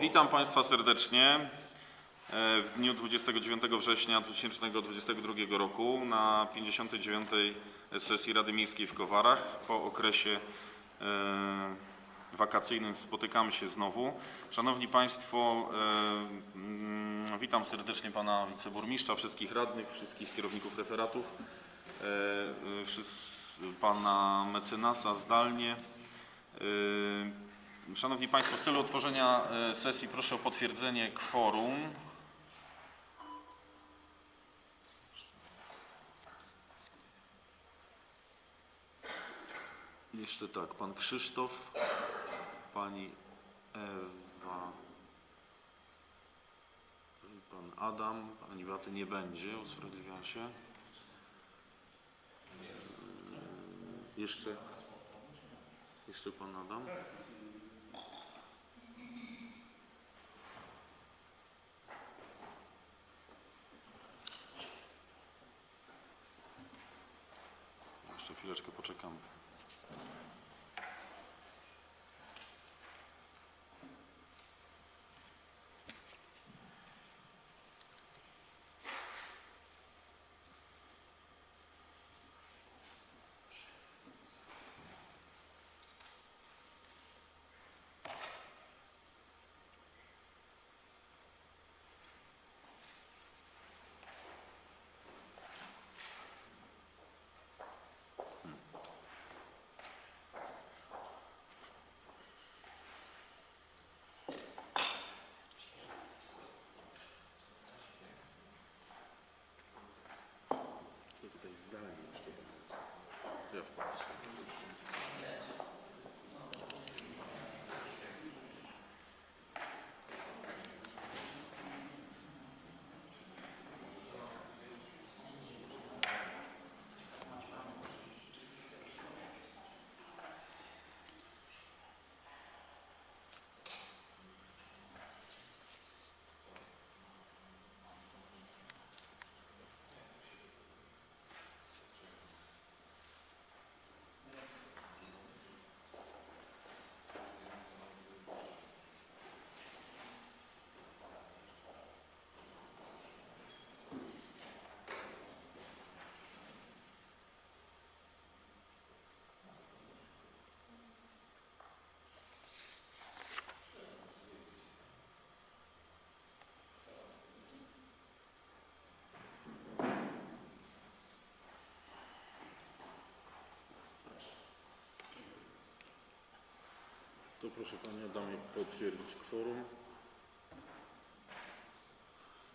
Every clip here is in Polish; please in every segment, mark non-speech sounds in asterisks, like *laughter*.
Witam Państwa serdecznie e, w dniu 29 września 2022 roku na 59. sesji Rady Miejskiej w Kowarach. Po okresie e, wakacyjnym spotykamy się znowu. Szanowni Państwo, e, mm, witam serdecznie Pana Wiceburmistrza, wszystkich radnych, wszystkich kierowników referatów, Pana Mecenasa zdalnie. Szanowni Państwo, w celu otworzenia e, sesji proszę o potwierdzenie kworum. Jeszcze tak, pan Krzysztof, pani Ewa, pan Adam, pani Beaty nie będzie, usprawiedliwiam się. E, Jeszcze, jeszcze pan Adam. Jeszcze chwileczkę poczekam. Ja tutaj zdalnie jeszcze Ja wpadł. Proszę Panie Adamie potwierdzić kworum.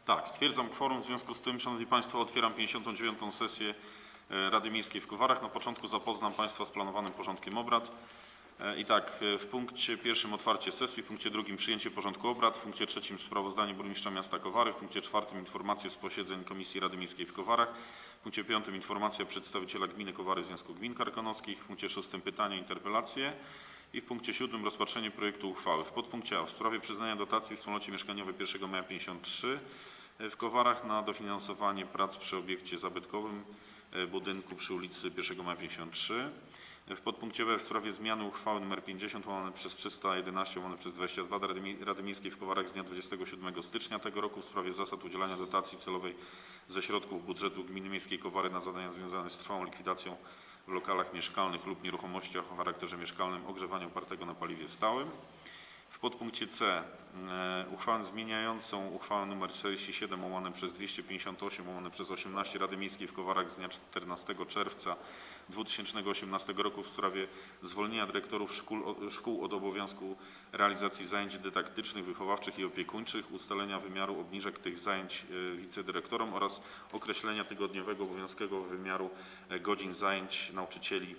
Tak, stwierdzam kworum. W związku z tym, Szanowni Państwo, otwieram 59. sesję e, Rady Miejskiej w Kowarach. Na początku zapoznam Państwa z planowanym porządkiem obrad. E, I tak, e, w punkcie pierwszym otwarcie sesji, w punkcie drugim przyjęcie porządku obrad, w punkcie trzecim sprawozdanie burmistrza miasta Kowary, w punkcie czwartym informacje z posiedzeń Komisji Rady Miejskiej w Kowarach, w punkcie piątym informacja przedstawiciela gminy Kowary Związku Gmin Karkonoskich, w punkcie szóstym pytania, interpelacje i w punkcie siódmym rozpatrzenie projektu uchwały. W podpunkcie A w sprawie przyznania dotacji wspólnocie mieszkaniowej 1 maja 53 w Kowarach na dofinansowanie prac przy obiekcie zabytkowym e, budynku przy ulicy 1 maja 53. W podpunkcie B w sprawie zmiany uchwały nr 50 łamane przez 311 łamane przez 22 Rady, Mie- Rady Miejskiej w Kowarach z dnia 27 stycznia tego roku w sprawie zasad udzielania dotacji celowej ze środków budżetu Gminy Miejskiej Kowary na zadania związane z trwałą likwidacją w lokalach mieszkalnych lub nieruchomościach o charakterze mieszkalnym ogrzewania opartego na paliwie stałym. Podpunkcie C e, uchwałę zmieniającą uchwałę nr 47 łamane przez 258 łamane przez 18 Rady Miejskiej w Kowarach z dnia 14 czerwca 2018 roku w sprawie zwolnienia dyrektorów szkół, szkół od obowiązku realizacji zajęć dydaktycznych, wychowawczych i opiekuńczych, ustalenia wymiaru obniżek tych zajęć e, wicedyrektorom oraz określenia tygodniowego obowiązkowego wymiaru e, godzin zajęć nauczycieli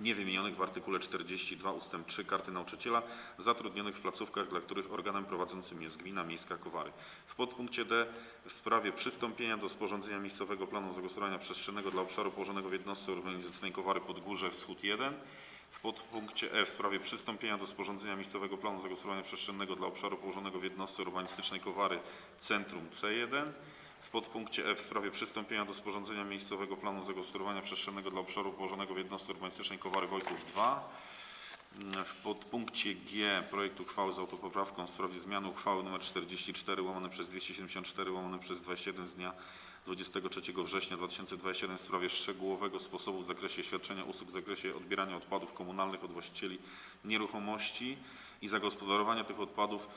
niewymienionych w artykule 42 ust. 3 Karty Nauczyciela zatrudnionych w placówkach, dla których organem prowadzącym jest Gmina Miejska Kowary. W podpunkcie D w sprawie przystąpienia do sporządzenia miejscowego planu zagospodarowania przestrzennego dla obszaru położonego w jednostce urbanizacyjnej Kowary Podgórze Wschód 1. W podpunkcie E w sprawie przystąpienia do sporządzenia miejscowego planu zagospodarowania przestrzennego dla obszaru położonego w jednostce urbanistycznej Kowary Centrum C1. W podpunkcie E w sprawie przystąpienia do sporządzenia miejscowego planu zagospodarowania przestrzennego dla obszaru położonego w jednostce urbanistycznej Kowary Wojków 2. W podpunkcie G projekt uchwały z autopoprawką w sprawie zmiany uchwały nr 44 łamane przez 274 łamane przez 21 z dnia 23 września 2021 w sprawie szczegółowego sposobu w zakresie świadczenia usług w zakresie odbierania odpadów komunalnych od właścicieli nieruchomości i zagospodarowania tych odpadów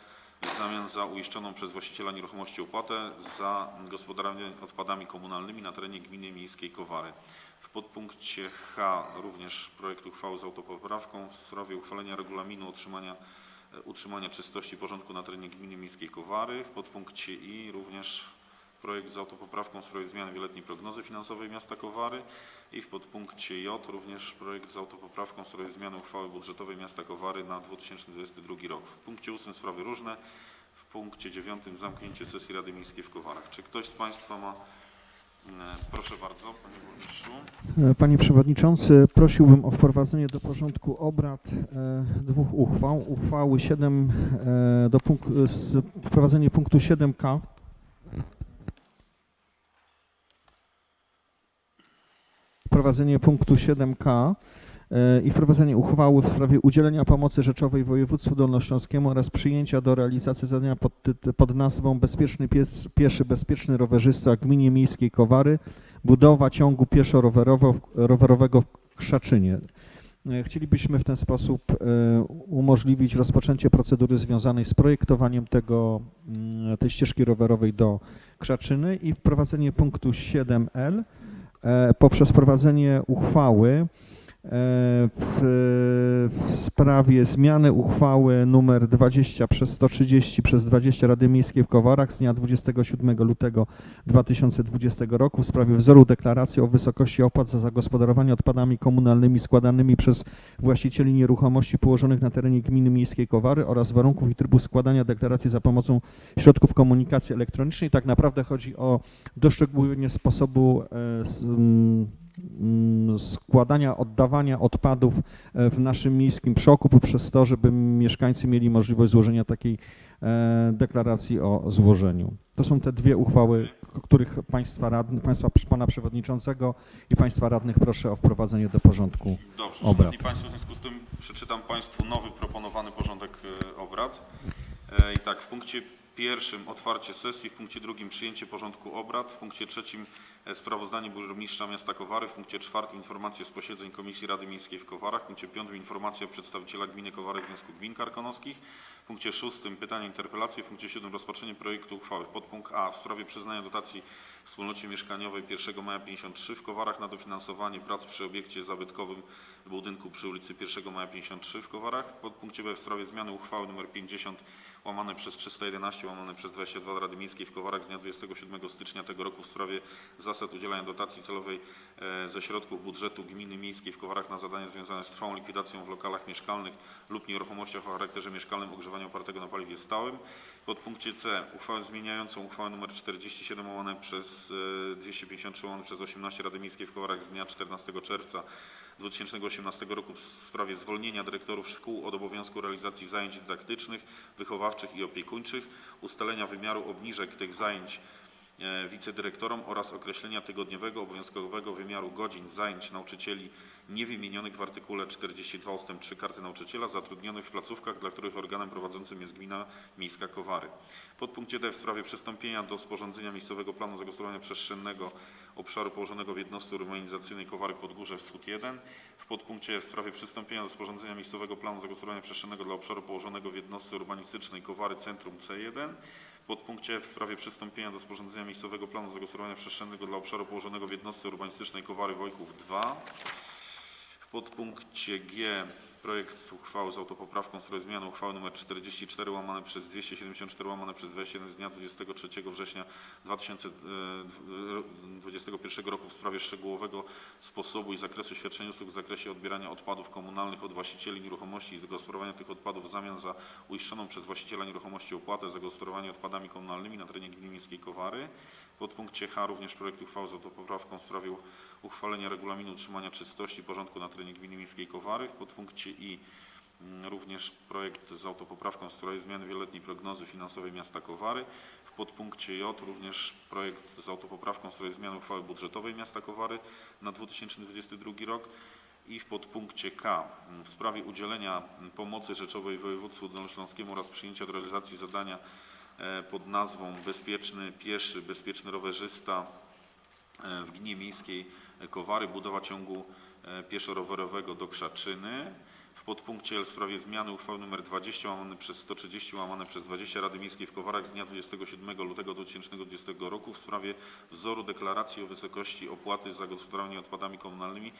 w zamian za uiszczoną przez właściciela nieruchomości opłatę za gospodarowanie odpadami komunalnymi na terenie gminy miejskiej Kowary. W podpunkcie H również projekt uchwały z autopoprawką w sprawie uchwalenia regulaminu utrzymania, e, utrzymania czystości i porządku na terenie gminy miejskiej Kowary. W podpunkcie I również projekt z autopoprawką w sprawie zmiany wieloletniej prognozy finansowej miasta Kowary. I w podpunkcie J również projekt z autopoprawką w sprawie zmiany uchwały budżetowej miasta Kowary na 2022 rok. W punkcie 8 sprawy różne. W punkcie 9 zamknięcie sesji Rady Miejskiej w Kowarach. Czy ktoś z Państwa ma... e, Proszę bardzo, Panie Burmistrzu. E, Panie Przewodniczący, prosiłbym o wprowadzenie do porządku obrad e, dwóch uchwał. Uchwały 7 e, do punk- s- wprowadzenie punktu 7k. Wprowadzenie punktu 7k e, i wprowadzenie uchwały w sprawie udzielenia pomocy rzeczowej województwu dolnośląskiemu oraz przyjęcia do realizacji zadania pod, pod nazwą Bezpieczny pies, pieszy, bezpieczny rowerzysta gminie miejskiej Kowary budowa ciągu pieszo-rowerowego w Krzaczynie. E, Chcielibyśmy w ten sposób e, umożliwić rozpoczęcie procedury związanej z projektowaniem tego, mm, tej ścieżki rowerowej do Krzaczyny i wprowadzenie punktu 7L e, poprzez wprowadzenie uchwały e, w, w sprawie zmiany uchwały numer 20 przez 130 przez 20 Rady Miejskiej w Kowarach z dnia 27 lutego 2020 roku w sprawie wzoru deklaracji o wysokości opłat za zagospodarowanie odpadami komunalnymi składanymi przez właścicieli nieruchomości położonych na terenie gminy miejskiej Kowary oraz warunków i trybu składania deklaracji za pomocą środków komunikacji elektronicznej. Tak naprawdę chodzi o doszczegółowienie sposobu e, składania, oddawania odpadów e, w naszym miejskim przoku poprzez to, żeby mieszkańcy mieli możliwość złożenia takiej e, deklaracji o złożeniu. To są te dwie uchwały, których państwa radny, państwa pana przewodniczącego i państwa radnych proszę o wprowadzenie do porządku. Dobrze, obrad. Szanowni Państwo, w związku z tym przeczytam Państwu nowy proponowany porządek e, obrad. I tak, w punkcie pierwszym otwarcie sesji, w punkcie drugim przyjęcie porządku obrad, w punkcie trzecim e, sprawozdanie burmistrza miasta Kowary, w punkcie czwartym informacje z posiedzeń Komisji Rady Miejskiej w Kowarach, w punkcie piątym informacja przedstawiciela gminy Kowary Związku Gmin Karkonoskich, w punkcie szóstym pytania interpelacje, w punkcie siódmym rozpatrzenie projektu uchwały. Podpunkt A w sprawie przyznania dotacji wspólnocie mieszkaniowej 1 maja 53 w Kowarach na dofinansowanie prac przy obiekcie zabytkowym budynku przy ulicy 1 maja 53 w Kowarach. Podpunkcie B w sprawie zmiany uchwały nr 50 łamane przez 311 łamane przez 22 Rady Miejskiej w Kowarach z dnia 27 stycznia tego roku w sprawie zasad udzielania dotacji celowej e, ze środków budżetu gminy miejskiej w Kowarach na zadania związane z trwałą likwidacją w lokalach mieszkalnych lub nieruchomościach o charakterze mieszkalnym ogrzewania opartego na paliwie stałym. Podpunkcie C uchwałę zmieniającą uchwałę nr 47 łamane przez e, 253 łamane przez 18 Rady Miejskiej w Kowarach z dnia 14 czerwca 2018 roku w sprawie zwolnienia dyrektorów szkół od obowiązku realizacji zajęć dydaktycznych, wychowawczych i opiekuńczych, ustalenia wymiaru obniżek tych zajęć e, wicedyrektorom oraz określenia tygodniowego obowiązkowego wymiaru godzin zajęć nauczycieli niewymienionych w artykule 42 ust. 3 Karty Nauczyciela zatrudnionych w placówkach, dla których organem prowadzącym jest Gmina Miejska Kowary. Podpunkcie D w sprawie przystąpienia do sporządzenia miejscowego planu zagospodarowania przestrzennego obszaru położonego w jednostce urbanizacyjnej Kowary Podgórze Wschód 1. W podpunkcie E w sprawie przystąpienia do sporządzenia miejscowego planu zagospodarowania przestrzennego dla obszaru położonego w jednostce urbanistycznej Kowary Centrum C1. Podpunkcie w sprawie przystąpienia do sporządzenia miejscowego planu zagospodarowania przestrzennego dla obszaru położonego w jednostce urbanistycznej Kowary Wojków 2. W podpunkcie G projekt uchwały z autopoprawką w sprawie zmiany uchwały nr 44 łamane przez 274 łamane przez 21 z dnia 23 września 2021 roku w sprawie szczegółowego sposobu i zakresu świadczenia usług w zakresie odbierania odpadów komunalnych od właścicieli nieruchomości i zagospodarowania tych odpadów w zamian za uiszczoną przez właściciela nieruchomości opłatę za gospodarowanie odpadami komunalnymi na terenie gminy miejskiej Kowary. W podpunkcie H również projekt uchwały z autopoprawką w sprawie uchwalenia regulaminu utrzymania czystości i porządku na terenie gminy miejskiej Kowary. W podpunkcie I mm, również projekt z autopoprawką w sprawie zmiany wieloletniej prognozy finansowej miasta Kowary. W podpunkcie J również projekt z autopoprawką w sprawie zmiany uchwały budżetowej miasta Kowary na 2022 rok. I w podpunkcie K w sprawie udzielenia pomocy rzeczowej województwu dolnośląskiemu oraz przyjęcia do realizacji zadania e, pod nazwą Bezpieczny Pieszy, Bezpieczny Rowerzysta e, w Gminie Miejskiej Kowary, budowa ciągu e, pieszo-rowerowego do Krzaczyny. W podpunkcie L w sprawie zmiany uchwały nr 20 łamane przez 130 łamane przez 20 Rady Miejskiej w Kowarach z dnia 27 lutego 2020 roku w sprawie wzoru deklaracji o wysokości opłaty za gospodarowanie odpadami komunalnymi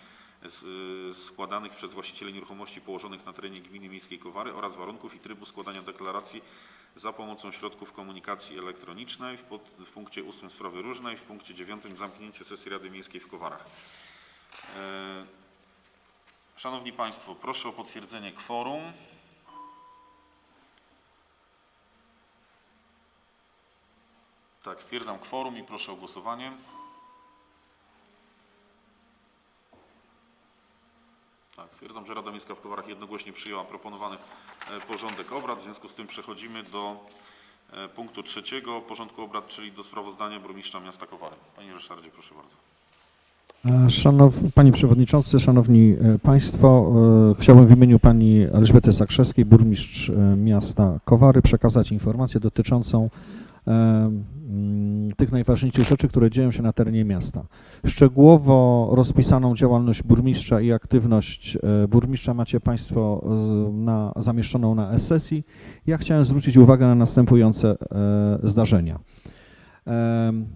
y, składanych przez właścicieli nieruchomości położonych na terenie gminy miejskiej Kowary oraz warunków i trybu składania deklaracji za pomocą środków komunikacji elektronicznej w, pod, w punkcie 8 sprawy różnej, w punkcie 9 zamknięcie sesji Rady Miejskiej w Kowarach. Szanowni Państwo, proszę o potwierdzenie kworum. Tak, stwierdzam kworum i proszę o głosowanie. Tak, stwierdzam, że Rada Miejska w Kowarach jednogłośnie przyjęła proponowany e, porządek obrad. W związku z tym przechodzimy do e, punktu trzeciego porządku obrad, czyli do sprawozdania burmistrza miasta Kowary. Panie Ryszardzie, proszę bardzo. Szanow, Panie Przewodniczący, Szanowni e, Państwo, e, chciałbym w imieniu Pani Elżbiety Zakrzewskiej, burmistrz e, miasta Kowary, przekazać informację dotyczącą tych najważniejszych rzeczy, które dzieją się na terenie miasta. Szczegółowo rozpisaną działalność burmistrza i aktywność burmistrza macie Państwo na, zamieszczoną na sesji. Ja chciałem zwrócić uwagę na następujące zdarzenia.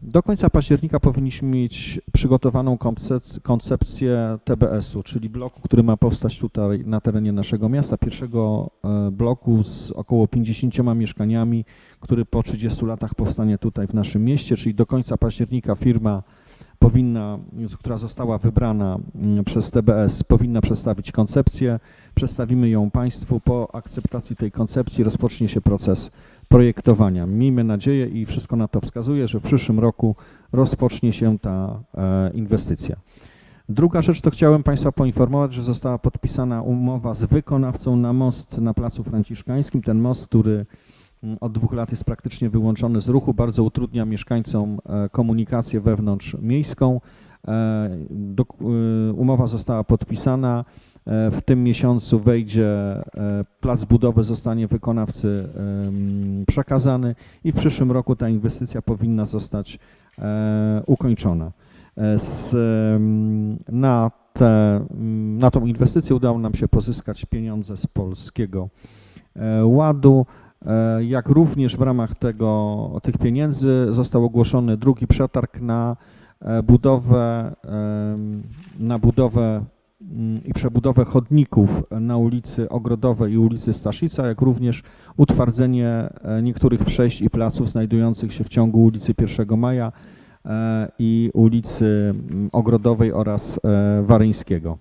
Do końca października powinniśmy mieć przygotowaną koncepc- koncepcję TBS-u, czyli bloku, który ma powstać tutaj na terenie naszego miasta. Pierwszego e, bloku z około 50 mieszkaniami, który po 30 latach powstanie tutaj w naszym mieście, czyli do końca października firma powinna, która została wybrana mm, przez TBS, powinna przedstawić koncepcję. Przedstawimy ją Państwu. Po akceptacji tej koncepcji rozpocznie się proces projektowania. Miejmy nadzieję i wszystko na to wskazuje, że w przyszłym roku rozpocznie się ta e, inwestycja. Druga rzecz to chciałem Państwa poinformować, że została podpisana umowa z wykonawcą na most na Placu Franciszkańskim. Ten most, który od dwóch lat jest praktycznie wyłączony z ruchu, bardzo utrudnia mieszkańcom e, komunikację wewnątrz miejską. E, e, Umowa została podpisana. W tym miesiącu wejdzie, plac budowy zostanie wykonawcy przekazany i w przyszłym roku ta inwestycja powinna zostać ukończona. Z, na, te, mm, na tą inwestycję udało nam się pozyskać pieniądze z Polskiego Ładu. E, Jak również w ramach tego, tych pieniędzy został ogłoszony drugi przetarg na e, budowę, na budowę mm, i przebudowę chodników na ulicy Ogrodowej i ulicy Staszica, jak również utwardzenie e, niektórych przejść i placów znajdujących się w ciągu ulicy 1 Maja i ulicy mm, Ogrodowej oraz Waryńskiego.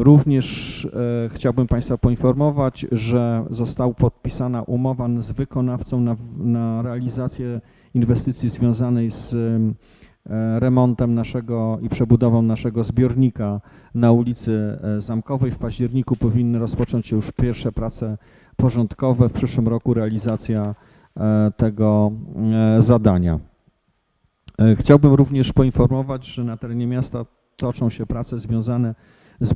Również e, chciałbym Państwa poinformować, że została podpisana umowa z wykonawcą na, na realizację inwestycji związanej z e, remontem naszego i przebudową naszego zbiornika na ulicy e, Zamkowej. W październiku powinny rozpocząć się już pierwsze prace porządkowe. W przyszłym roku realizacja e, tego e, zadania. E, Chciałbym również poinformować, że na terenie miasta toczą się prace związane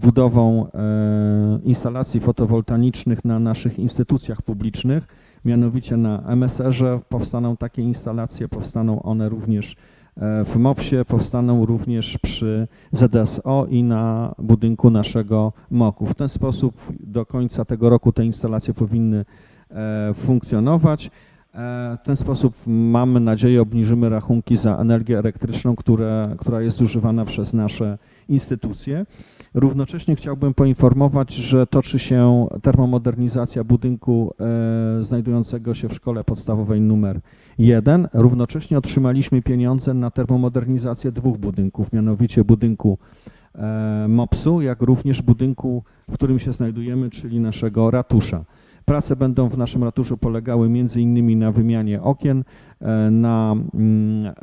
budową e, instalacji fotowoltaicznych na naszych instytucjach publicznych, mianowicie na MSR-ze powstaną takie instalacje, powstaną one również e, w MOPS-ie, powstaną również przy ZSO i na budynku naszego MOK-u. W ten sposób do końca tego roku te instalacje powinny e, funkcjonować. W ten sposób mamy nadzieję obniżymy rachunki za energię elektryczną, które, która jest zużywana przez nasze instytucje. Równocześnie chciałbym poinformować, że toczy się termomodernizacja budynku e, znajdującego się w szkole podstawowej numer 1. Równocześnie otrzymaliśmy pieniądze na termomodernizację dwóch budynków, mianowicie budynku e, MOPS-u, jak również budynku, w którym się znajdujemy, czyli naszego ratusza. Prace będą w naszym ratuszu polegały między innymi na wymianie okien, e, na mm,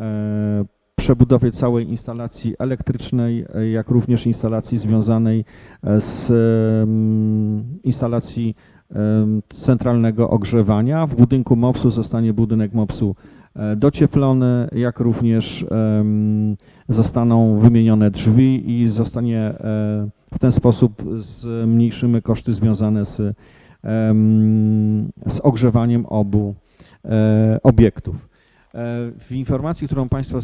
przebudowie całej instalacji elektrycznej, e, jak również instalacji związanej e, z instalacji centralnego ogrzewania. W budynku MOPS-u zostanie budynek MOPS-u e, docieplony, jak również zostaną wymienione drzwi i zostanie W ten sposób zmniejszymy koszty związane z, z ogrzewaniem obu obiektów. E, W informacji, którą Państwo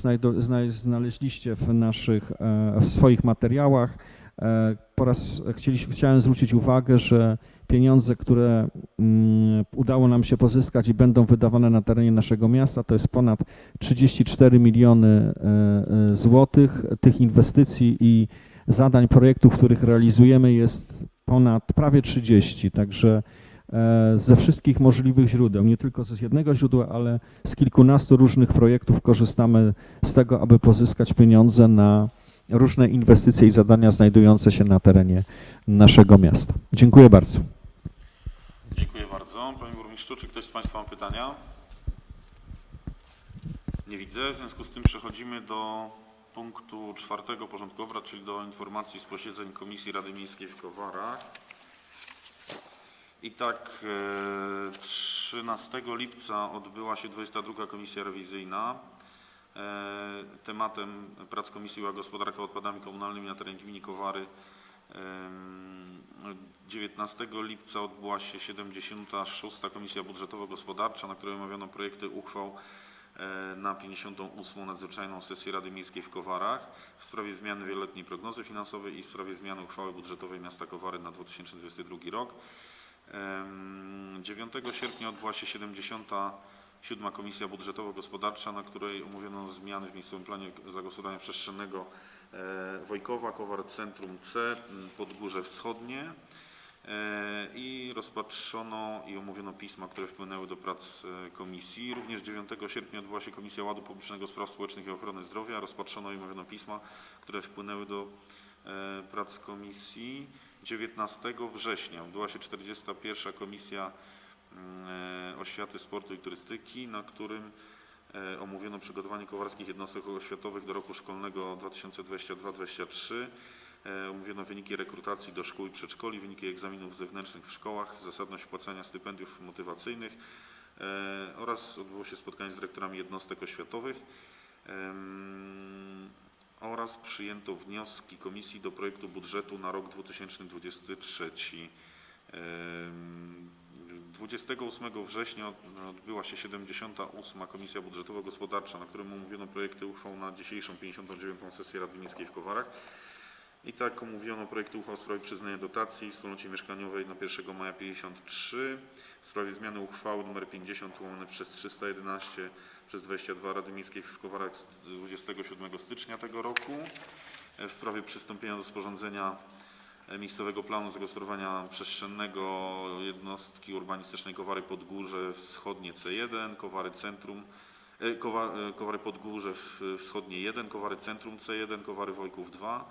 znaleźliście w naszych, e, w swoich materiałach, e, po raz chcieliśmy, chciałem zwrócić uwagę, że pieniądze, które mm, udało nam się pozyskać i będą wydawane na terenie naszego miasta, to jest ponad 34 miliony złotych. Tych inwestycji i zadań, projektów, których realizujemy jest ponad prawie 30, także ze wszystkich możliwych źródeł, nie tylko z jednego źródła, ale z kilkunastu różnych projektów korzystamy z tego, aby pozyskać pieniądze na różne inwestycje i zadania znajdujące się na terenie naszego miasta. Dziękuję bardzo. Dziękuję bardzo. Panie Burmistrzu, czy ktoś z Państwa ma pytania? Nie widzę. W związku z tym przechodzimy do punktu czwartego porządku obrad, czyli do informacji z posiedzeń Komisji Rady Miejskiej w Kowarach. I tak e, 13 lipca odbyła się 22 Komisja Rewizyjna. E, Tematem prac Komisji była gospodarka odpadami komunalnymi na terenie gminy Kowary. Em, 19 lipca odbyła się 76. Komisja Budżetowo-Gospodarcza, na której omawiano projekty uchwał e, na 58. nadzwyczajną sesję Rady Miejskiej w Kowarach w sprawie zmiany wieloletniej prognozy finansowej i w sprawie zmiany uchwały budżetowej miasta Kowary na 2022 rok. Em, 9 sierpnia odbyła się 77. Komisja Budżetowo-Gospodarcza, na której omówiono zmiany w miejscowym planie zagospodarowania przestrzennego e, Wojkowa, Kowar Centrum C, Podgórze Wschodnie e, i rozpatrzono i omówiono pisma, które wpłynęły do prac e, komisji. Również 9 sierpnia odbyła się Komisja Ładu Publicznego Spraw Społecznych i Ochrony Zdrowia. Rozpatrzono i omówiono pisma, które wpłynęły do prac komisji. 19 września odbyła się 41. Komisja mm, Oświaty, Sportu i Turystyki, na którym e, omówiono przygotowanie kowarskich jednostek oświatowych do roku szkolnego 2022-2023. E, Omówiono wyniki rekrutacji do szkół i przedszkoli, wyniki egzaminów zewnętrznych w szkołach, zasadność płacenia stypendiów motywacyjnych e, oraz odbyło się spotkanie z dyrektorami jednostek oświatowych. Oraz przyjęto wnioski komisji do projektu budżetu na rok 2023. Em, 28 września odbyła się 78. Komisja Budżetowo-Gospodarcza, na którym omówiono projekty uchwał na dzisiejszą 59. sesję Rady Miejskiej w Kowarach. I tak omówiono projekty uchwał w sprawie przyznania dotacji wspólnocie mieszkaniowej na 1 maja 53, w sprawie zmiany uchwały nr 50 łamane przez 311 przez 22 Rady Miejskiej w Kowarach z 27 stycznia tego roku, e, w sprawie przystąpienia do sporządzenia e, miejscowego planu zagospodarowania przestrzennego jednostki urbanistycznej Kowary Podgórze Wschodnie C1, Kowary Centrum, e, Kowa- Kowary Podgórze Wschodnie 1, Kowary Centrum C1, Kowary Wojków 2.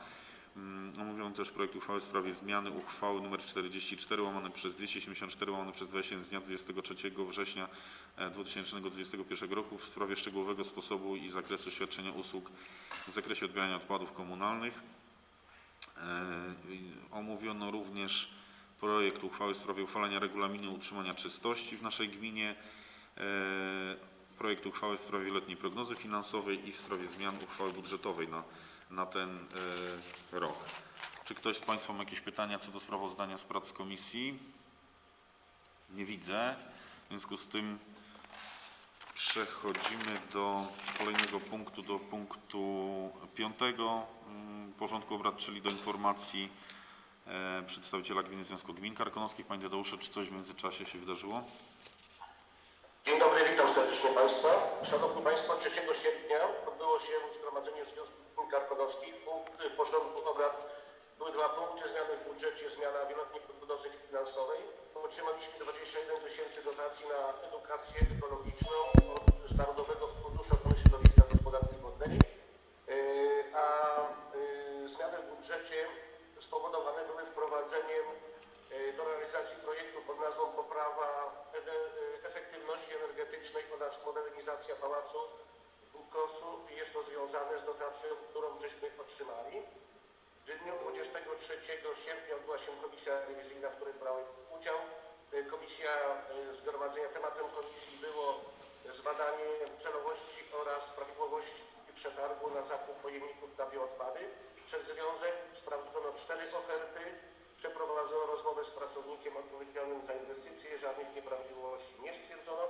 Mm, Omówiono też projekt uchwały w sprawie zmiany uchwały nr 44 łamane przez 274 łamane przez 21 z dnia 23 września 2021 roku w sprawie szczegółowego sposobu i zakresu świadczenia usług w zakresie odbierania odpadów komunalnych. E, Omówiono również projekt uchwały w sprawie uchwalenia regulaminu utrzymania czystości w naszej gminie, e, projekt uchwały w sprawie wieloletniej prognozy finansowej i w sprawie zmian uchwały budżetowej na, na ten e, rok. Czy ktoś z Państwa ma jakieś pytania co do sprawozdania z prac komisji? Nie widzę. W związku z tym przechodzimy do kolejnego punktu, do punktu piątego mm, porządku obrad, czyli do informacji e, przedstawiciela Gminy Związku Gmin Karkonoskich. Panie Tadeusze, czy coś w międzyczasie się wydarzyło? Dzień dobry, witam serdecznie Państwa. Szanowni Państwo, 3 sierpnia odbyło się Zgromadzenie Związku Gmin Karkonoskich. Punkt w porządku obrad były dwa punkty. Zmiany w budżecie, zmiana wieloletniej prognozy finansowej. Otrzymaliśmy 21 tysięcy dotacji na edukację ekologiczną od Narodowego Funduszu Ochrony Środowiska i Gospodarki Wodnej. Yy, A yy, zmiany w budżecie spowodowane były wprowadzeniem yy, do realizacji projektu pod nazwą Poprawa efektywności energetycznej oraz modernizacja Pałacu Bukosu. Jest to związane z dotacją, którą żeśmy otrzymali. W dniu 23 sierpnia odbyła się komisja rewizyjna, w której brałem udział. Y, Komisja y, zgromadzenia tematem komisji było zbadanie celowości oraz prawidłowości przetargu na zakup pojemników na bioodpady. przez związek sprawdzono cztery oferty, przeprowadzono rozmowę z pracownikiem odpowiedzialnym za inwestycje, żadnych nieprawidłowości nie stwierdzono,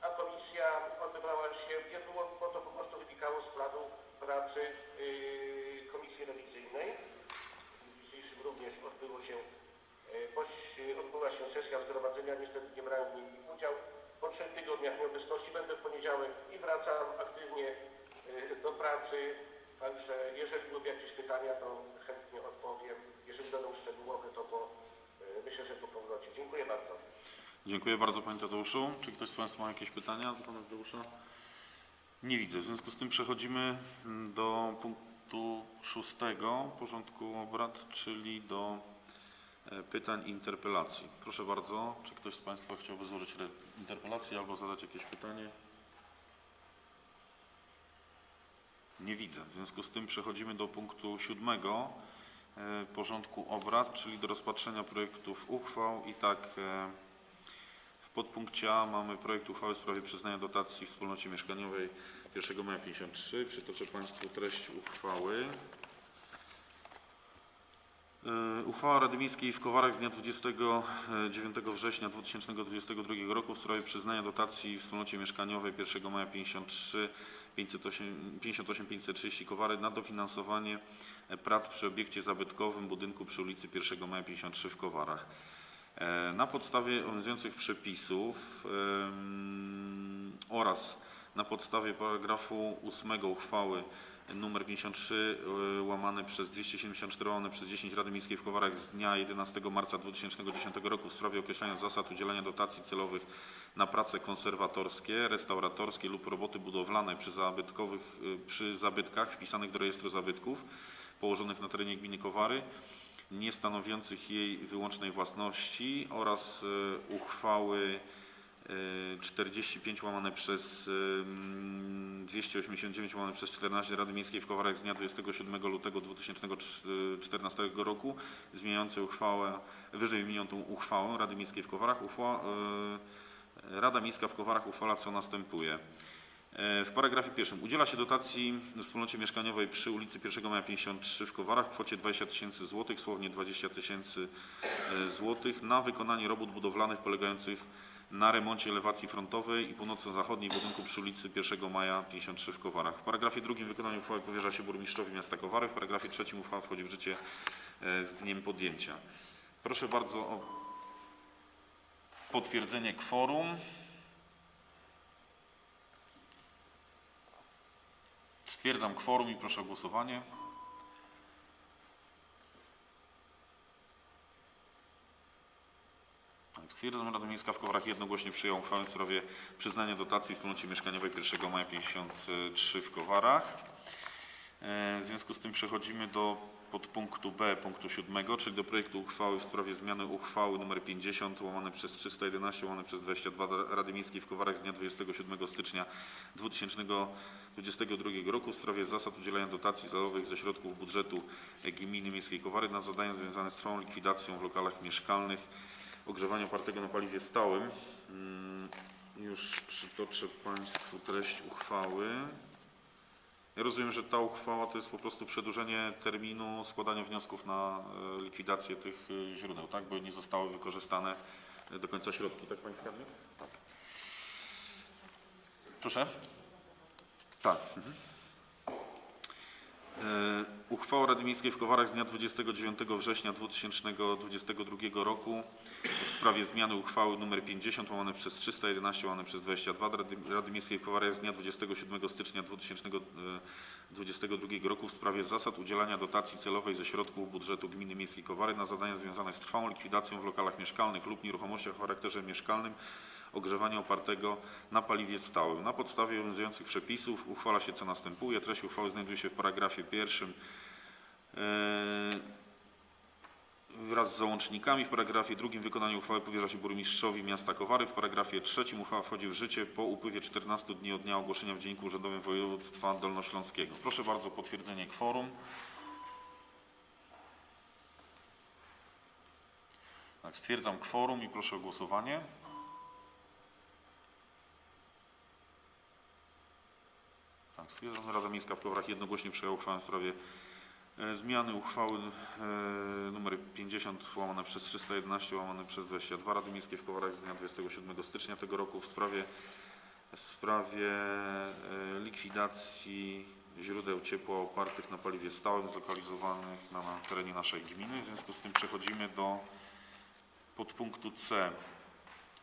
a komisja odbywała się, nie było, bo to po prostu wynikało z planu pracy yy, komisji rewizyjnej. Również odbyło się, poś- yy, odbyła się sesja zgromadzenia, niestety nie brałem w niej udział. Po trzech tygodniach nieobecności będę w poniedziałek i wracam aktywnie yy, do pracy. Także jeżeli będą jakieś pytania, to chętnie odpowiem. Jeżeli będą szczegółowe, to po, myślę, że po powrocie. Dziękuję bardzo. Dziękuję bardzo Panie Tadeuszu. Czy ktoś z Państwa ma jakieś pytania do Pana Tadeusza? Nie widzę. W związku z tym przechodzimy mm, do punktu szóstego porządku obrad, czyli do e, pytań i interpelacji. Proszę bardzo, czy ktoś z Państwa chciałby złożyć interpelację albo zadać jakieś pytanie? Nie widzę. W związku z tym przechodzimy do punktu siódmego e, porządku obrad, czyli do rozpatrzenia projektów uchwał i tak e, w podpunkcie A mamy projekt uchwały w sprawie przyznania dotacji wspólnocie mieszkaniowej 1 maja 53. Przytoczę Państwu treść uchwały. E, Uchwała Rady Miejskiej w Kowarach z dnia 29 września 2022 roku w sprawie przyznania dotacji wspólnocie mieszkaniowej 1 maja 53 508 58 530 Kowary na dofinansowanie prac przy obiekcie zabytkowym budynku przy ulicy 1 maja 53 w Kowarach. E, Na podstawie obowiązujących przepisów oraz na podstawie paragrafu 8 uchwały nr 53 e, łamane przez 274 łamane przez 10 Rady Miejskiej w Kowarach z dnia 11 marca 2010 roku w sprawie określania zasad udzielania dotacji celowych na prace konserwatorskie, restauratorskie lub roboty budowlane przy, zabytkowych, e, przy zabytkach wpisanych do rejestru zabytków położonych na terenie gminy Kowary nie stanowiących jej wyłącznej własności oraz e, uchwały 45 łamane przez em, 289 łamane przez 14 Rady Miejskiej w Kowarach z dnia 27 lutego 2014 roku zmieniającej uchwałę, wyżej wymienioną uchwałę Rady Miejskiej w Kowarach. Uchwała, e, Rada Miejska w Kowarach uchwala co następuje. E, W paragrafie pierwszym udziela się dotacji wspólnocie mieszkaniowej przy ulicy 1 Maja 53 w Kowarach w kwocie 20 tysięcy złotych, słownie 20 tysięcy złotych na wykonanie robót budowlanych polegających na remoncie elewacji frontowej i północno-zachodniej budynku przy ulicy 1 Maja 53 w Kowarach. W paragrafie drugim wykonanie uchwały powierza się burmistrzowi miasta Kowary. W paragrafie trzecim uchwała wchodzi w życie e, z dniem podjęcia. Proszę bardzo o potwierdzenie kworum. Stwierdzam kworum i proszę o głosowanie. Stwierdzam, Rada Miejska w Kowarach jednogłośnie przyjęła uchwałę w sprawie przyznania dotacji wspólnocie mieszkaniowej 1 maja 53 w Kowarach. E, W związku z tym przechodzimy do podpunktu B punktu 7, czyli do projektu uchwały w sprawie zmiany uchwały nr 50 łamane przez 311 łamane przez 22 Rady Miejskiej w Kowarach z dnia 27 stycznia 2022 roku w sprawie zasad udzielania dotacji celowych ze środków budżetu Gminy Miejskiej Kowary na zadania związane z trwałą likwidacją w lokalach mieszkalnych ogrzewania opartego na paliwie stałym. Mm, Już przytoczę Państwu treść uchwały. Ja rozumiem, że ta uchwała to jest po prostu przedłużenie terminu składania wniosków na e, likwidację tych e, źródeł, tak? Bo nie zostały wykorzystane e, do końca środki, tak Pani Skarbnik? Tak. Proszę? Tak. Mhm. E, Uchwała Rady Miejskiej w Kowarach z dnia 29 września 2022 roku w sprawie zmiany uchwały nr 50 łamane przez 311 łamane przez 22 Rady, Rady Miejskiej w Kowarach z dnia 27 stycznia 2022 roku w sprawie zasad udzielania dotacji celowej ze środków budżetu Gminy Miejskiej Kowary na zadania związane z trwałą likwidacją w lokalach mieszkalnych lub nieruchomościach o charakterze mieszkalnym ogrzewania opartego na paliwie stałym. Na podstawie obowiązujących przepisów uchwala się co następuje. Treść uchwały znajduje się w paragrafie pierwszym e, wraz z załącznikami. W paragrafie drugim wykonanie uchwały powierza się burmistrzowi miasta Kowary. W paragrafie trzecim uchwała wchodzi w życie po upływie 14 dni od dnia ogłoszenia w Dzienniku Urzędowym Województwa Dolnośląskiego. Proszę bardzo o potwierdzenie kworum. Tak, stwierdzam kworum i proszę o głosowanie. Rada Miejska w Kowarach jednogłośnie przyjęła uchwałę w sprawie E, Zmiany uchwały e, nr 50 łamane przez 311 łamane przez 22 Rady Miejskiej w Kowarach z dnia 27 stycznia tego roku w sprawie, w sprawie e, likwidacji źródeł ciepła opartych na paliwie stałym zlokalizowanych na, na terenie naszej gminy. W związku z tym przechodzimy do podpunktu C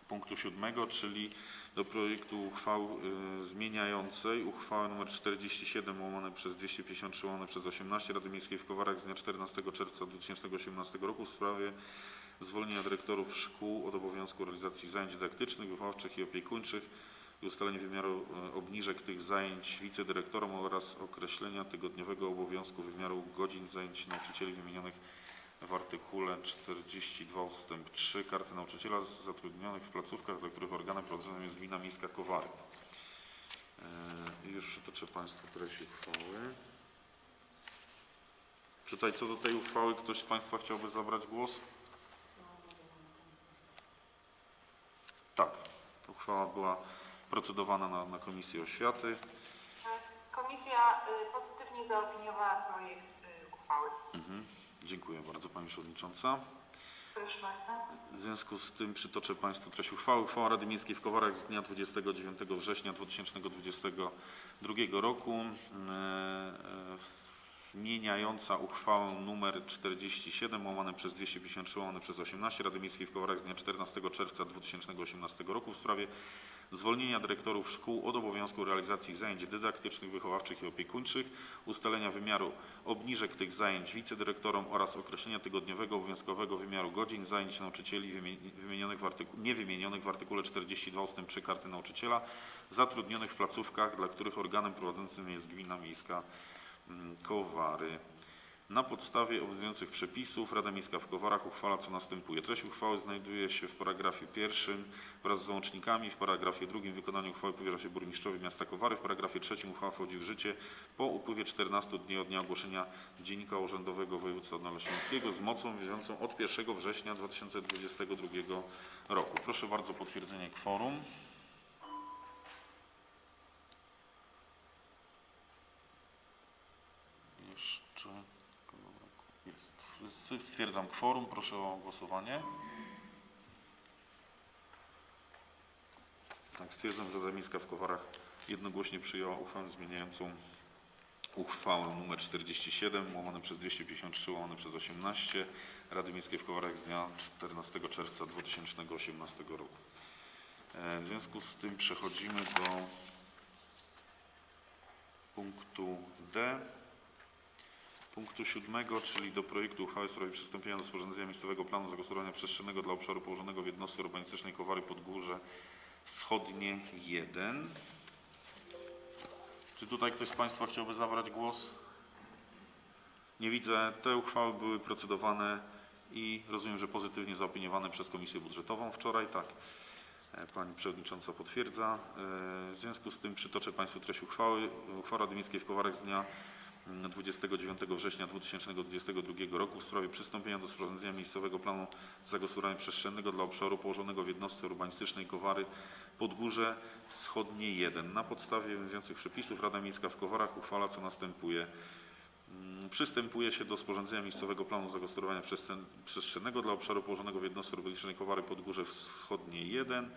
punktu siódmego, czyli do projektu uchwał y, zmieniającej. Uchwałę nr 47 łamane przez 253 łamane przez 18 Rady Miejskiej w Kowarach z dnia 14 czerwca 2018 roku w sprawie zwolnienia dyrektorów szkół od obowiązku realizacji zajęć dydaktycznych, wychowawczych i opiekuńczych i ustalenie wymiaru y, obniżek tych zajęć wicedyrektorom oraz określenia tygodniowego obowiązku wymiaru godzin zajęć nauczycieli wymienionych w artykule 42 ustęp 3 karty nauczyciela zatrudnionych w placówkach, dla których organem prowadzonym jest Gmina Miejska Kowary. Yy, I już przytoczę Państwu treść uchwały. Czy tutaj co do tej uchwały ktoś z Państwa chciałby zabrać głos? Tak, uchwała była procedowana na, na Komisji Oświaty. Komisja y, pozytywnie zaopiniowała projekt y, uchwały. Mhm. Dziękuję bardzo Pani Przewodnicząca. W związku z tym przytoczę Państwu treść uchwały. Uchwała Rady Miejskiej w Kowarach z dnia 29 września 2022 roku e, e, zmieniająca uchwałę nr 47 łamane przez 253 łamane przez 18 Rady Miejskiej w Kowarach z dnia 14 czerwca 2018 roku w sprawie zwolnienia dyrektorów szkół od obowiązku realizacji zajęć dydaktycznych, wychowawczych i opiekuńczych, ustalenia wymiaru obniżek tych zajęć wicedyrektorom oraz określenia tygodniowego obowiązkowego wymiaru godzin zajęć nauczycieli wymi- wymienionych w niewymienionych w artykule 42 ust. 3 karty nauczyciela zatrudnionych w placówkach, dla których organem prowadzącym jest Gmina Miejska mm, Kowary. Na podstawie obowiązujących przepisów Rada Miejska w Kowarach uchwala co następuje. Treść uchwały znajduje się w paragrafie pierwszym wraz z załącznikami. W paragrafie drugim wykonanie uchwały powierza się burmistrzowi miasta Kowary. W paragrafie trzecim uchwała wchodzi w życie po upływie 14 dni od dnia ogłoszenia Dziennika Urzędowego Województwa Dolnośląskiego z mocą wiążącą od 1 września 2022 roku. Proszę bardzo o potwierdzenie kworum. Jeszcze stwierdzam kworum. Proszę o głosowanie. Tak, stwierdzam, że Rada Miejska w Kowarach jednogłośnie przyjęła uchwałę zmieniającą uchwałę nr 47 łamane przez 253 łamane przez 18 Rady Miejskiej w Kowarach z dnia 14 czerwca 2018 roku. E, W związku z tym przechodzimy do punktu D. Punktu siódmego, czyli do projektu uchwały w sprawie przystąpienia do sporządzenia miejscowego planu zagospodarowania przestrzennego dla obszaru położonego w jednostce urbanistycznej Kowary Podgórze Wschodnie 1. Czy tutaj ktoś z Państwa chciałby zabrać głos? Nie widzę. Te uchwały były procedowane i rozumiem, że pozytywnie zaopiniowane przez Komisję Budżetową wczoraj, tak. E, Pani Przewodnicząca potwierdza. E, W związku z tym przytoczę Państwu treść uchwały. Uchwała Rady Miejskiej w Kowarach z dnia 29 września 2022 roku w sprawie przystąpienia do sporządzenia miejscowego planu zagospodarowania przestrzennego dla obszaru położonego w jednostce urbanistycznej Kowary Podgórze Wschodnie 1. Na podstawie obowiązujących przepisów Rada Miejska w Kowarach uchwala co następuje. Mm, Przystępuje się do sporządzenia miejscowego planu zagospodarowania przestrzen- przestrzennego dla obszaru położonego w jednostce urbanistycznej Kowary Podgórze Wschodnie 1.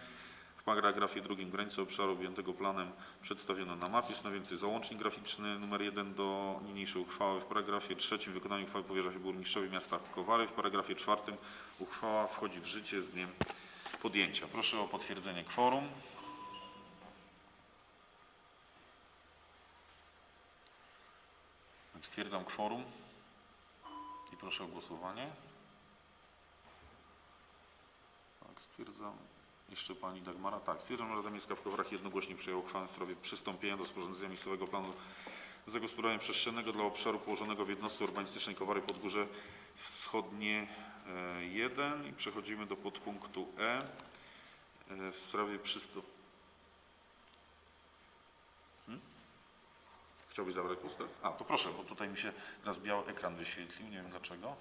Paragrafie drugim granice obszaru objętego planem przedstawiono na mapie, stanowiący załącznik graficzny nr 1 do niniejszej uchwały. W paragrafie trzecim wykonanie uchwały powierza się burmistrzowi miasta Kowary. W paragrafie czwartym uchwała wchodzi w życie z dniem podjęcia. Proszę o potwierdzenie kworum. Stwierdzam kworum i proszę o głosowanie. Tak, stwierdzam. Jeszcze Pani Dagmara. Tak, stwierdzam, że Rada Miejska w Kowarach jednogłośnie przyjęła uchwałę w sprawie przystąpienia do sporządzenia miejscowego planu zagospodarowania przestrzennego dla obszaru położonego w jednostce urbanistycznej Kowary Podgórze Wschodnie e, 1 i przechodzimy do podpunktu E e, w sprawie przystąpienia. Chciałbyś zabrać głos teraz? A, to proszę, bo tutaj mi się teraz biały ekran wyświetlił, nie wiem dlaczego.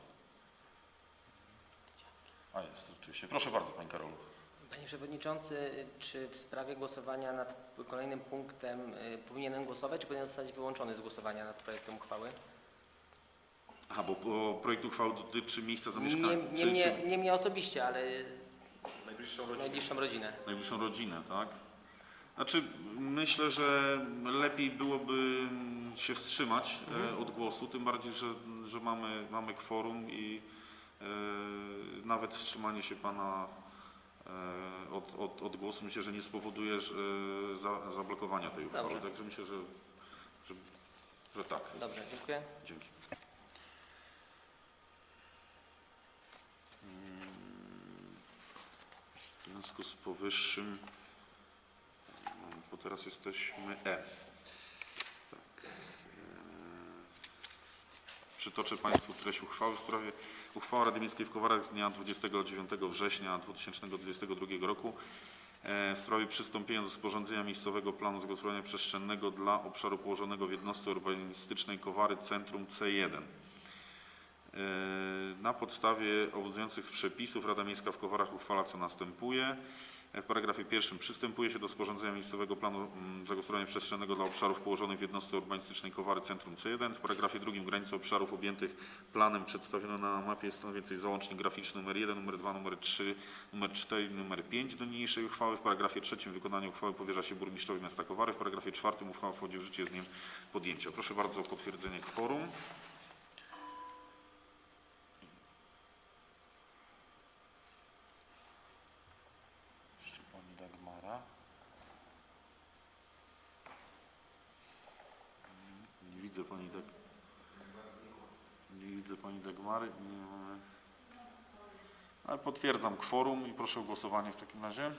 A jest, rzeczywiście. Proszę bardzo, Pani Karolu. Panie Przewodniczący, czy w sprawie głosowania nad kolejnym punktem y, powinienem głosować, czy powinien zostać wyłączony z głosowania nad projektem uchwały? Aha, bo, bo projekt uchwały dotyczy miejsca Nie, zamieszkania. nie, czy, mnie, czy nie mnie osobiście, ale najbliższą rodzinę. najbliższą rodzinę. najbliższą rodzinę, tak? Znaczy, myślę, że lepiej byłoby się wstrzymać e, od głosu, tym bardziej, że, że mamy, mamy kworum i e, nawet wstrzymanie się pana od, od, od głosu myślę, że nie spowoduje że, za, zablokowania tej uchwały. Dobrze. Także myślę, że, że, że tak. Dobrze, dziękuję. Dzięki. W związku z powyższym, bo teraz jesteśmy E. Tak. e, Przytoczę Państwu treść uchwały w sprawie uchwała Rady Miejskiej w Kowarach z dnia 29 września 2022 roku e, w sprawie przystąpienia do sporządzenia miejscowego planu zagospodarowania przestrzennego dla obszaru położonego w jednostce urbanistycznej Kowary Centrum C1. E, Na podstawie obowiązujących przepisów Rada Miejska w Kowarach uchwala co następuje. W paragrafie pierwszym przystępuje się do sporządzenia miejscowego planu mm, zagospodarowania przestrzennego dla obszarów położonych w jednostce urbanistycznej Kowary Centrum C1. W paragrafie drugim granice obszarów objętych planem przedstawiono na mapie stanowiącej załącznik graficzny numer 1, numer 2, numer 3, numer 4 i numer 5 do niniejszej uchwały. W paragrafie trzecim wykonanie uchwały powierza się burmistrzowi miasta Kowary. W paragrafie czwartym uchwała wchodzi w życie z dniem podjęcia. Proszę bardzo o potwierdzenie kworum. Jeszcze pani Dagmara. Nie widzę pani Dag... Nie widzę pani Dagmary. Nie mamy... Ale potwierdzam kworum i proszę o głosowanie w takim razie.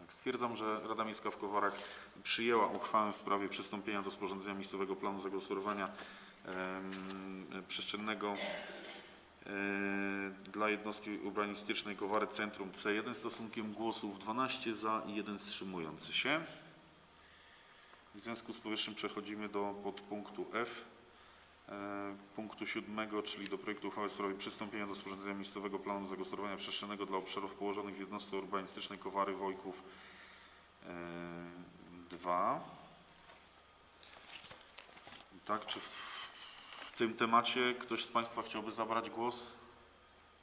Tak, Stwierdzam, że Rada Miejska w Kowarach przyjęła uchwałę w sprawie przystąpienia do sporządzenia miejscowego planu zagospodarowania em, przestrzennego dla jednostki urbanistycznej Kowary Centrum C1 stosunkiem głosów 12 za i 1 wstrzymujący się. W związku z powyższym przechodzimy do podpunktu F punktu siódmego, czyli do projektu uchwały w sprawie przystąpienia do sporządzenia miejscowego planu zagospodarowania przestrzennego dla obszarów położonych w jednostce urbanistycznej Kowary Wojków 2. Tak, czy w tym temacie ktoś z Państwa chciałby zabrać głos?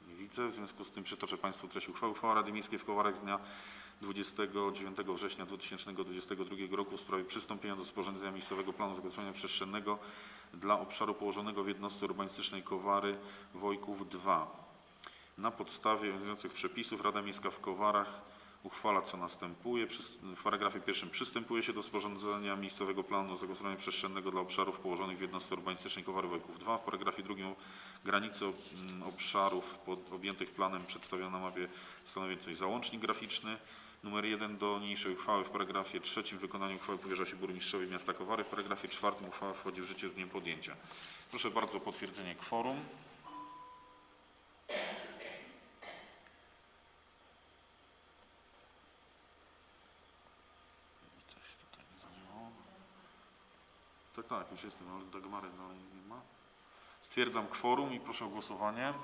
Nie widzę, w związku z tym przytoczę Państwu treść uchwały. Uchwała Rady Miejskiej w Kowarach z dnia 29 września 2022 roku w sprawie przystąpienia do sporządzenia miejscowego planu zagospodarowania przestrzennego dla obszaru położonego w jednostce urbanistycznej Kowary Wojków 2. Na podstawie obowiązujących przepisów Rada Miejska w Kowarach uchwala co następuje. W paragrafie pierwszym przystępuje się do sporządzenia miejscowego planu zagospodarowania przestrzennego dla obszarów położonych w jednostce urbanistycznej Kowary Wojków 2. W paragrafie drugim granice obszarów pod, objętych planem przedstawiono na mapie stanowiącej załącznik graficzny. Numer 1 do niniejszej uchwały w paragrafie trzecim wykonanie uchwały powierza się burmistrzowi miasta Kowary. W paragrafie czwartym uchwała wchodzi w życie z dniem podjęcia. Proszę bardzo o potwierdzenie kworum. Tak, tak, już jestem, ale Dagmary dalej nie ma. Stwierdzam kworum i proszę o głosowanie.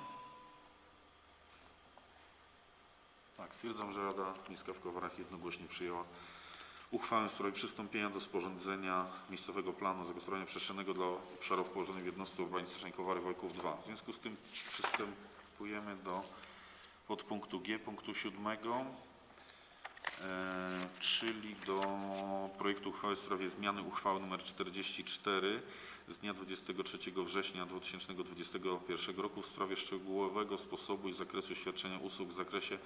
Tak, stwierdzam, że Rada Miejska w Kowarach jednogłośnie przyjęła uchwałę w sprawie przystąpienia do sporządzenia miejscowego planu zagospodarowania przestrzennego dla obszarów położonych w jednostce urbanistycznej Kowary Wojków 2. W związku z tym przystępujemy do podpunktu G, punktu siódmego, e, czyli do projektu uchwały w sprawie zmiany uchwały nr 44 z dnia 23 września 2021 roku w sprawie szczegółowego sposobu i zakresu świadczenia usług w zakresie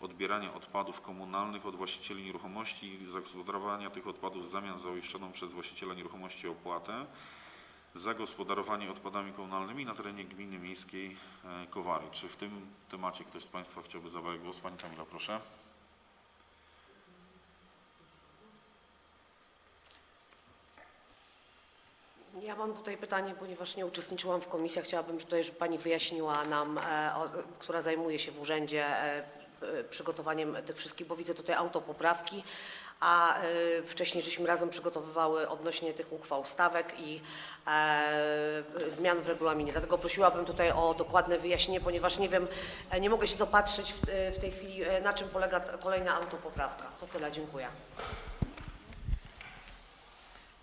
odbierania odpadów komunalnych od właścicieli nieruchomości i zagospodarowania tych odpadów w zamian za uiszczoną przez właściciela nieruchomości opłatę za gospodarowanie odpadami komunalnymi na terenie gminy miejskiej e, Kowary. Czy w tym temacie ktoś z Państwa chciałby zabrać głos? Pani Kamila, proszę. Ja mam tutaj pytanie, ponieważ nie uczestniczyłam w komisjach. Chciałabym tutaj, żeby Pani wyjaśniła nam, e, która zajmuje się w urzędzie e, e, przygotowaniem tych wszystkich, bo widzę tutaj autopoprawki, a wcześniej żeśmy razem przygotowywały odnośnie tych uchwał stawek i zmian w regulaminie. Dlatego prosiłabym tutaj o dokładne wyjaśnienie, ponieważ nie wiem, nie mogę się dopatrzeć w, w tej chwili, na czym polega kolejna autopoprawka. To tyle, dziękuję.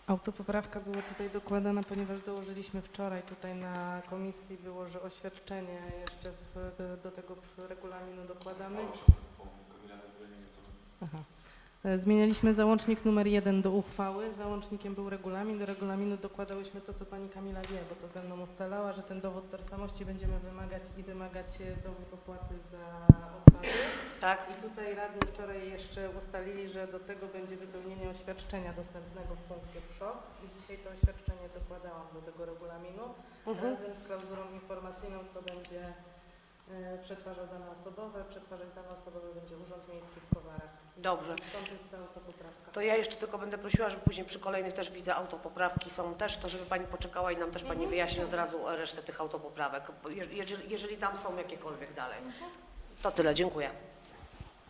Autopoprawka była tutaj dokładana, ponieważ dołożyliśmy wczoraj tutaj na komisji było, że oświadczenie jeszcze w, do tego regulaminu dokładamy. Aha. E, Zmienialiśmy załącznik numer jeden do uchwały, załącznikiem był regulamin, do regulaminu dokładałyśmy to, co pani Kamila wie, bo to ze mną ustalała, że ten dowód tożsamości będziemy wymagać i wymagać e, dowód opłaty za odpady. Tak? I tutaj radni wczoraj jeszcze ustalili, że do tego będzie wypełnienie oświadczenia dostępnego w punkcie PSZOK i dzisiaj to oświadczenie dokładałam do tego regulaminu. Mhm. Razem z klauzulą informacyjną to będzie e, przetwarzał dane osobowe, przetwarzać dane osobowe będzie Urząd Miejski w Kowarach. Dobrze. Stąd jest ta autopoprawka. To ja jeszcze tylko będę prosiła, żeby później przy kolejnych też widzę autopoprawki są też, to żeby Pani poczekała i nam też Pani wyjaśni od razu resztę tych autopoprawek, bo je- jeżeli, jeżeli tam są jakiekolwiek dalej. To tyle, dziękuję.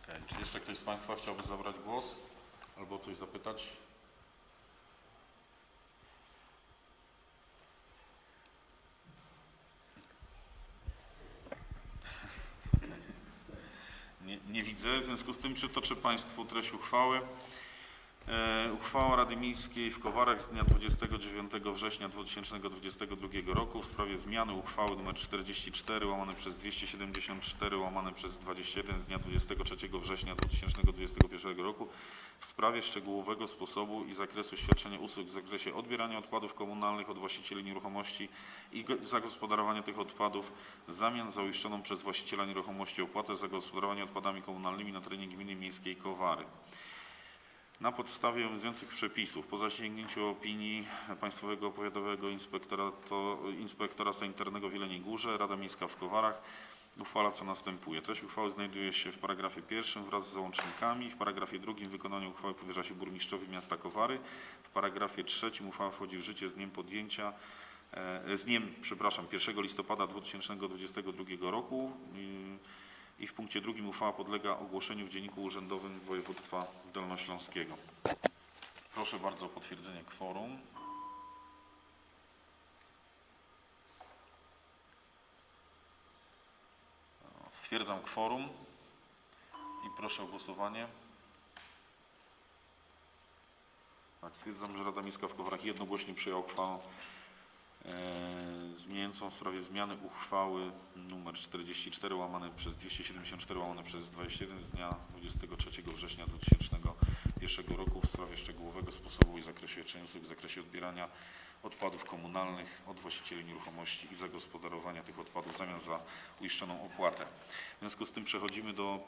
Okej, Czy jeszcze ktoś z Państwa chciałby zabrać głos albo coś zapytać? Nie, widzę, w związku z tym przytoczę Państwu treść uchwały. E, Uchwała Rady Miejskiej w Kowarach z dnia 29 września 2022 roku w sprawie zmiany uchwały nr 44 łamane przez 274 łamane przez 21 z dnia 23 września 2021 roku w sprawie szczegółowego sposobu i zakresu świadczenia usług w zakresie odbierania odpadów komunalnych od właścicieli nieruchomości i go- zagospodarowania tych odpadów w zamian za uiszczoną przez właściciela nieruchomości opłatę za gospodarowanie odpadami komunalnymi na terenie gminy miejskiej Kowary. Na podstawie obowiązujących przepisów, po zasięgnięciu opinii Państwowego Powiatowego Inspektora, to, Inspektora Sanitarnego w Jeleniej Górze, Rada Miejska w Kowarach uchwala co następuje. Treść uchwały znajduje się w paragrafie pierwszym wraz z załącznikami. W paragrafie drugim wykonanie uchwały powierza się burmistrzowi miasta Kowary. W paragrafie trzecim uchwała wchodzi w życie z dniem podjęcia, e, z dniem, przepraszam, 1 listopada 2022 roku. I w punkcie drugim uchwała podlega ogłoszeniu w Dzienniku Urzędowym Województwa Dolnośląskiego. Proszę bardzo o potwierdzenie kworum. Stwierdzam kworum i proszę o głosowanie. Tak, stwierdzam, że Rada Miejska w Kowarach jednogłośnie przyjęła uchwałę zmieniającą w sprawie zmiany uchwały nr 44 łamane przez 274 łamane przez 21 z dnia 23 września 2001 roku w sprawie szczegółowego sposobu i zakresie usług w zakresie odbierania odpadów komunalnych od właścicieli nieruchomości i zagospodarowania tych odpadów w zamian za uiszczoną opłatę. W związku z tym przechodzimy do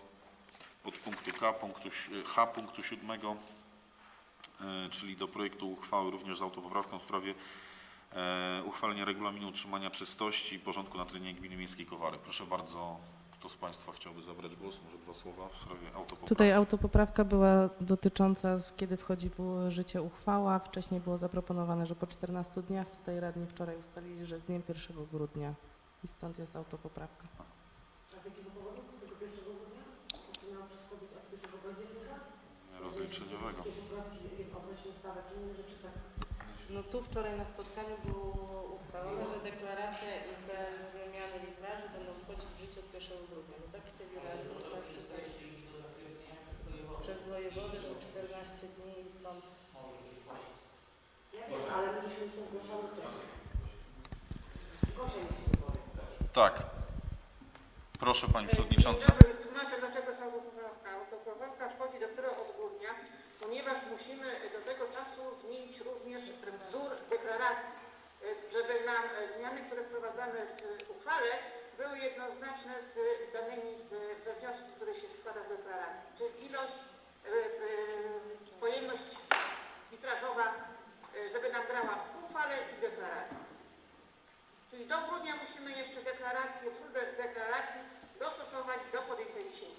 podpunktu K, punktu, H punktu 7, e, czyli do projektu uchwały również z autopoprawką w sprawie e, uchwalenia regulaminu utrzymania czystości i porządku na terenie gminy miejskiej Kowary. Proszę bardzo, kto z Państwa chciałby zabrać głos? Może dwa słowa w sprawie autopoprawki? Tutaj autopoprawka była dotycząca, z kiedy wchodzi w życie uchwała. Wcześniej było zaproponowane, że po 14 dniach. Tutaj radni wczoraj ustalili, że z dniem 1 grudnia. I stąd jest autopoprawka. rozliczeniowego. No tu wczoraj na spotkaniu było ustalone, że deklaracja i te zmiany litraży będą wchodzić w życie od 1 grudnia. No tak chcieli radni, tak przez wojewodę, że 14 dni i stąd. Tak. Proszę Pani Przewodnicząca. Tłumaczę, dlaczego autopoprawka. Wchodzi dopiero ponieważ musimy do tego czasu zmienić również wzór deklaracji, żeby nam e, zmiany, które wprowadzamy w uchwale, były jednoznaczne z danymi w- we wniosku, który się składa z deklaracji. Czyli ilość, y, y, pojemność litrażowa, y, żeby nam grała w uchwale i deklaracji. Czyli do grudnia musimy jeszcze deklarację, de- deklaracji dostosować do podjętej dzisiaj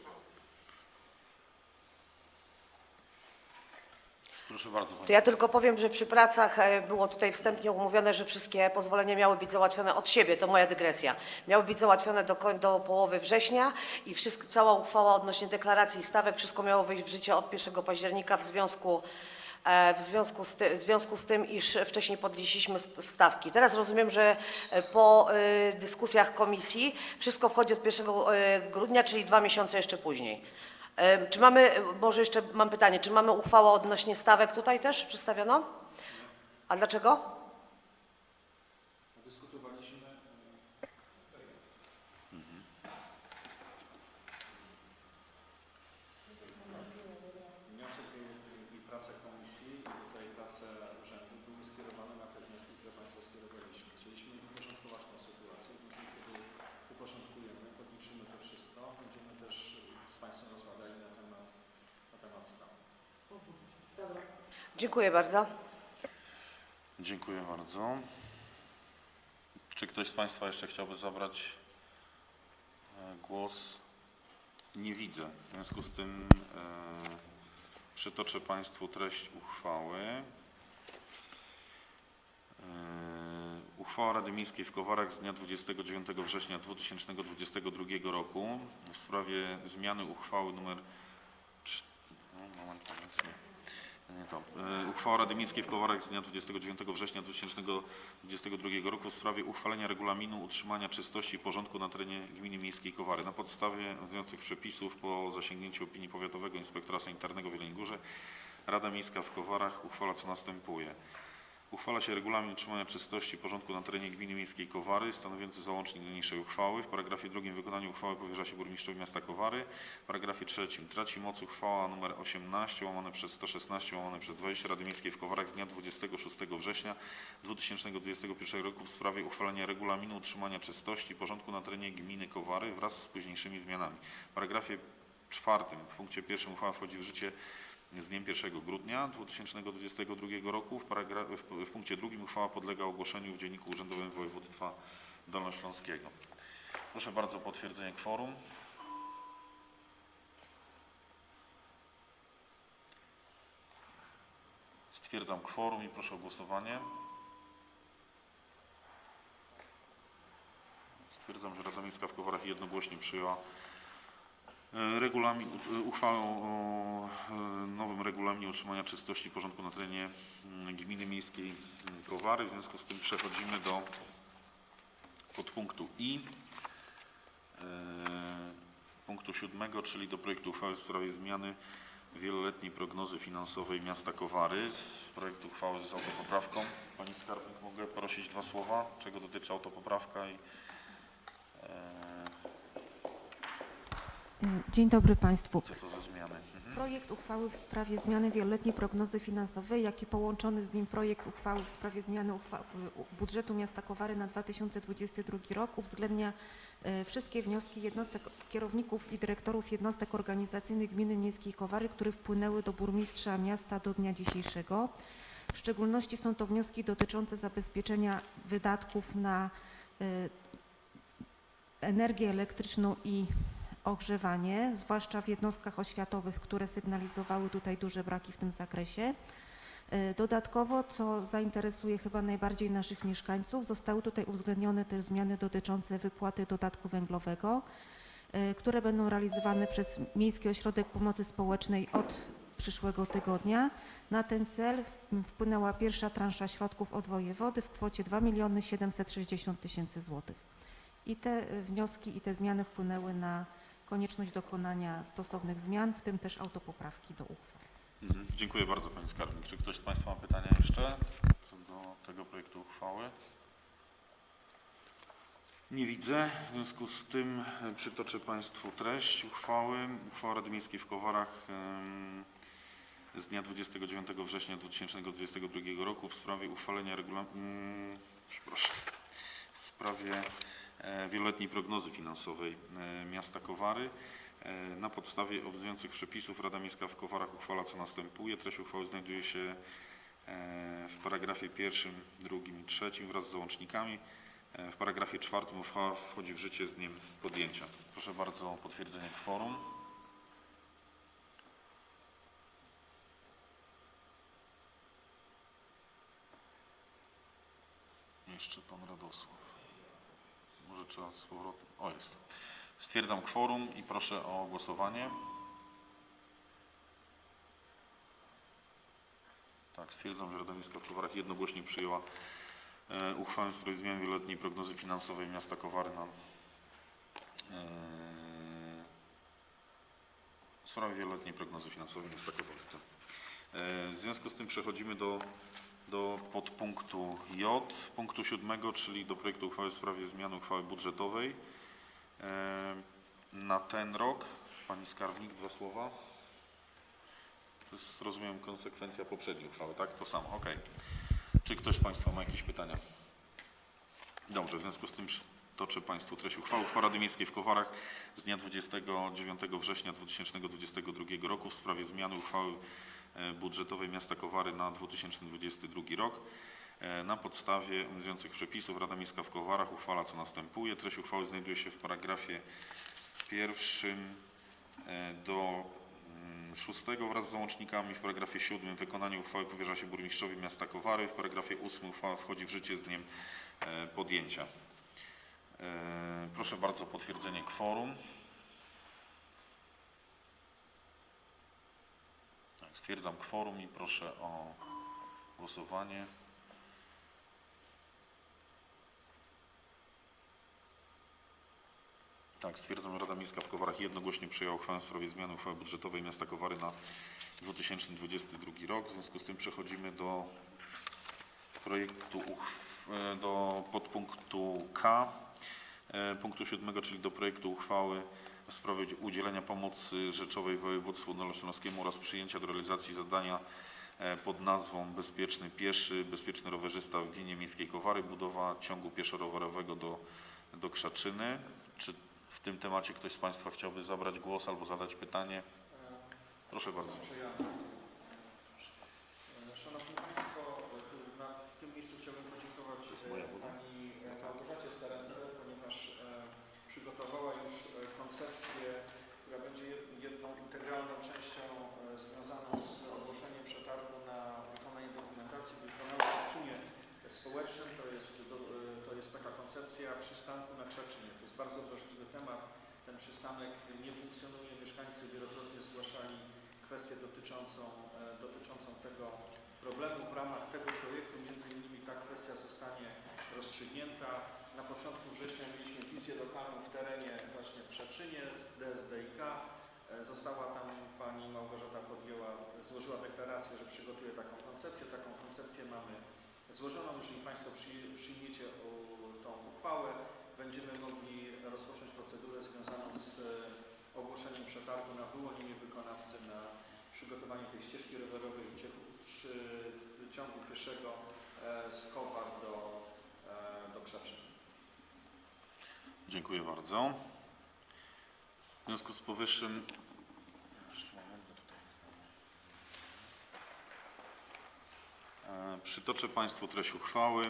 Proszę bardzo Pani. To ja tylko powiem, że przy pracach e, było tutaj wstępnie umówione, że wszystkie pozwolenia miały być załatwione od siebie, to moja dygresja. Miały być załatwione do, do połowy września i wszystko, cała uchwała odnośnie deklaracji i stawek, wszystko miało wejść w życie od 1 października w związku, e, w związku, z, ty, w związku z tym, iż wcześniej podnieśliśmy st- stawki. Teraz rozumiem, że e, po dyskusjach komisji wszystko wchodzi od 1 e, grudnia, czyli dwa miesiące jeszcze później. Czy mamy, może jeszcze mam pytanie, czy mamy uchwałę odnośnie stawek tutaj też przedstawiono? A dlaczego? Dyskutowaliśmy. Wniosek i prace komisji i tutaj prace urzędu były skierowane na te wnioski, które Państwo skierowaliśmy. Chcieliśmy uporządkować tę sytuację. Później, kiedy uporządkujemy, podliczymy to wszystko, będziemy też z Państwem rozmawiali na temat, na temat stanu. Dziękuję bardzo. Dziękuję bardzo. Czy ktoś z Państwa jeszcze chciałby zabrać e, głos? Nie widzę. W związku z tym e, przytoczę Państwu treść uchwały. E, Uchwała Rady Miejskiej w Kowarach z dnia 29 września 2022 roku w sprawie zmiany uchwały nr cz- no, moment, moment, nie. To. E, Uchwała Rady Miejskiej w Kowarach z dnia 29 września 2022 roku w sprawie uchwalenia regulaminu utrzymania czystości i porządku na terenie gminy miejskiej Kowary. Na podstawie obowiązujących przepisów po zasięgnięciu opinii powiatowego inspektora sanitarnego w Jeleniej Górze Rada Miejska w Kowarach uchwala co następuje. Uchwala się regulamin utrzymania czystości i porządku na terenie gminy miejskiej Kowary, stanowiący załącznik do niniejszej uchwały. W paragrafie drugim wykonanie uchwały powierza się burmistrzowi miasta Kowary. W paragrafie trzecim traci moc uchwała nr 18 łamane przez 116 łamane przez 20 Rady Miejskiej w Kowarach z dnia 26 września 2021 roku w sprawie uchwalenia regulaminu utrzymania czystości i porządku na terenie gminy Kowary wraz z późniejszymi zmianami. W paragrafie czwartym w punkcie pierwszym uchwała wchodzi w życie z dniem 1 grudnia 2022 roku. W, w, w punkcie drugim uchwała podlega ogłoszeniu w Dzienniku Urzędowym Województwa Dolnośląskiego. Proszę bardzo o potwierdzenie kworum. Stwierdzam kworum i proszę o głosowanie. Stwierdzam, że Rada Miejska w Kowarach jednogłośnie przyjęła regulamin, e, uchwałę o e, nowym regulaminie utrzymania czystości i porządku na terenie mm, gminy miejskiej mm, Kowary. W związku z tym przechodzimy do podpunktu I. e, Punktu siódmego, czyli do projektu uchwały w sprawie zmiany wieloletniej prognozy finansowej miasta Kowary. Z projektu uchwały z autopoprawką. Pani Skarbnik, mogę prosić dwa słowa, czego dotyczy autopoprawka i Dzień dobry Państwu. co to za zmiany. Mhm. Projekt uchwały w sprawie zmiany wieloletniej prognozy finansowej, jak i połączony z nim projekt uchwały w sprawie zmiany budżetu miasta Kowary na 2022 rok uwzględnia e, wszystkie wnioski jednostek, kierowników i dyrektorów jednostek organizacyjnych gminy miejskiej Kowary, które wpłynęły do burmistrza miasta do dnia dzisiejszego. W szczególności są to wnioski dotyczące zabezpieczenia wydatków na e, energię elektryczną i ogrzewanie, zwłaszcza w jednostkach oświatowych, które sygnalizowały tutaj duże braki w tym zakresie. E, Dodatkowo, co zainteresuje chyba najbardziej naszych mieszkańców, zostały tutaj uwzględnione też zmiany dotyczące wypłaty dodatku węglowego, e, które będą realizowane przez Miejski Ośrodek Pomocy Społecznej od przyszłego tygodnia. Na ten cel wpłynęła pierwsza transza środków od wojewody w kwocie 2 760 tysięcy złotych. I te wnioski i te zmiany wpłynęły na konieczność dokonania stosownych zmian, w tym też autopoprawki do uchwał. Mhm. Dziękuję bardzo Pani Skarbnik. Czy ktoś z Państwa ma pytania jeszcze co do tego projektu uchwały? Nie widzę. W związku z tym e, przytoczę Państwu treść uchwały. Uchwała Rady Miejskiej w Kowarach z dnia 29 września 2022 roku w sprawie uchwalenia regulaminu, przepraszam, w sprawie wieloletniej prognozy finansowej e, miasta Kowary. E, Na podstawie obowiązujących przepisów Rada Miejska w Kowarach uchwala co następuje. Treść uchwały znajduje się e, w paragrafie pierwszym, drugim i trzecim wraz z załącznikami. E, W paragrafie czwartym uchwała wchodzi w życie z dniem podjęcia. Proszę bardzo o potwierdzenie kworum. Jeszcze pan Radosław. Może trzeba z powrotem. O, jest. Stwierdzam kworum i proszę o głosowanie. Tak, stwierdzam, że Rada Miejska w Kowarach jednogłośnie przyjęła e, uchwałę w sprawie zmiany wieloletniej prognozy finansowej miasta Kowary na e, w sprawie wieloletniej prognozy finansowej miasta Kowary. E, w związku z tym przechodzimy do do podpunktu J, punktu siódmego, czyli do projektu uchwały w sprawie zmiany uchwały budżetowej e, na ten rok. Pani skarbnik, dwa słowa. To jest, rozumiem, konsekwencja poprzedniej uchwały, tak? To samo, ok. Czy ktoś z Państwa ma jakieś pytania? Dobrze, w związku z tym toczę Państwu treść uchwały. Uchwała Rady Miejskiej w Kowarach z dnia 29 września 2022 roku w sprawie zmiany uchwały budżetowej miasta Kowary na 2022 rok. E, Na podstawie obowiązujących przepisów Rada Miejska w Kowarach uchwala co następuje. Treść uchwały znajduje się w paragrafie pierwszym e, do mm, szóstego wraz z załącznikami. W paragrafie siódmym wykonanie uchwały powierza się burmistrzowi miasta Kowary. W paragrafie ósmym uchwała wchodzi w życie z dniem e, podjęcia. E, Proszę bardzo o potwierdzenie kworum. Stwierdzam kworum i proszę o głosowanie. Tak, stwierdzam, że Rada Miejska w Kowarach jednogłośnie przyjęła uchwałę w sprawie zmiany uchwały budżetowej miasta Kowary na 2022 rok. W związku z tym przechodzimy do projektu e, do podpunktu K e, punktu siódmego, czyli do projektu uchwały w sprawie udzielenia pomocy rzeczowej województwu dolnośląskiemu oraz przyjęcia do realizacji zadania e, pod nazwą Bezpieczny Pieszy, Bezpieczny Rowerzysta w gminie miejskiej Kowary, budowa ciągu pieszo-rowerowego do, do Krzaczyny. Czy w tym temacie ktoś z Państwa chciałby zabrać głos albo zadać pytanie? Proszę bardzo. E, Szanowni Państwo, e, na, w tym miejscu chciałbym podziękować jest moja e, woda. Pani e, Małgorzacie Starence, ponieważ e, przygotowała już e, koncepcję, która będzie jed- jedną integralną częścią e, związaną z ogłoszeniem przetargu na wykonanie dokumentacji wykonania w czynie To jest, to jest taka koncepcja przystanku na Krzaczynie. To jest bardzo wrażliwy temat. Ten przystanek nie funkcjonuje. Mieszkańcy wielokrotnie zgłaszali kwestię dotyczącą, e, dotyczącą tego problemu. W ramach tego projektu między innymi ta kwestia zostanie rozstrzygnięta. Na początku września mieliśmy wizję lokalną w terenie właśnie w Przeczynie z DSDIK. E, Została tam pani Małgorzata podjęła, złożyła deklarację, że przygotuje taką koncepcję. Taką koncepcję mamy złożoną. Jeżeli Państwo przyj- przyjmiecie tą uchwałę, będziemy mogli rozpocząć procedurę związaną z e, ogłoszeniem przetargu na wyłonienie wykonawcy na przygotowanie tej ścieżki rowerowej przy ciągu pieszego e, z Kowar do, e, do Krzaczyny. Dziękuję bardzo. W związku z powyższym. Jeszcze moment, bo tutaj- E, Przytoczę Państwu treść uchwały.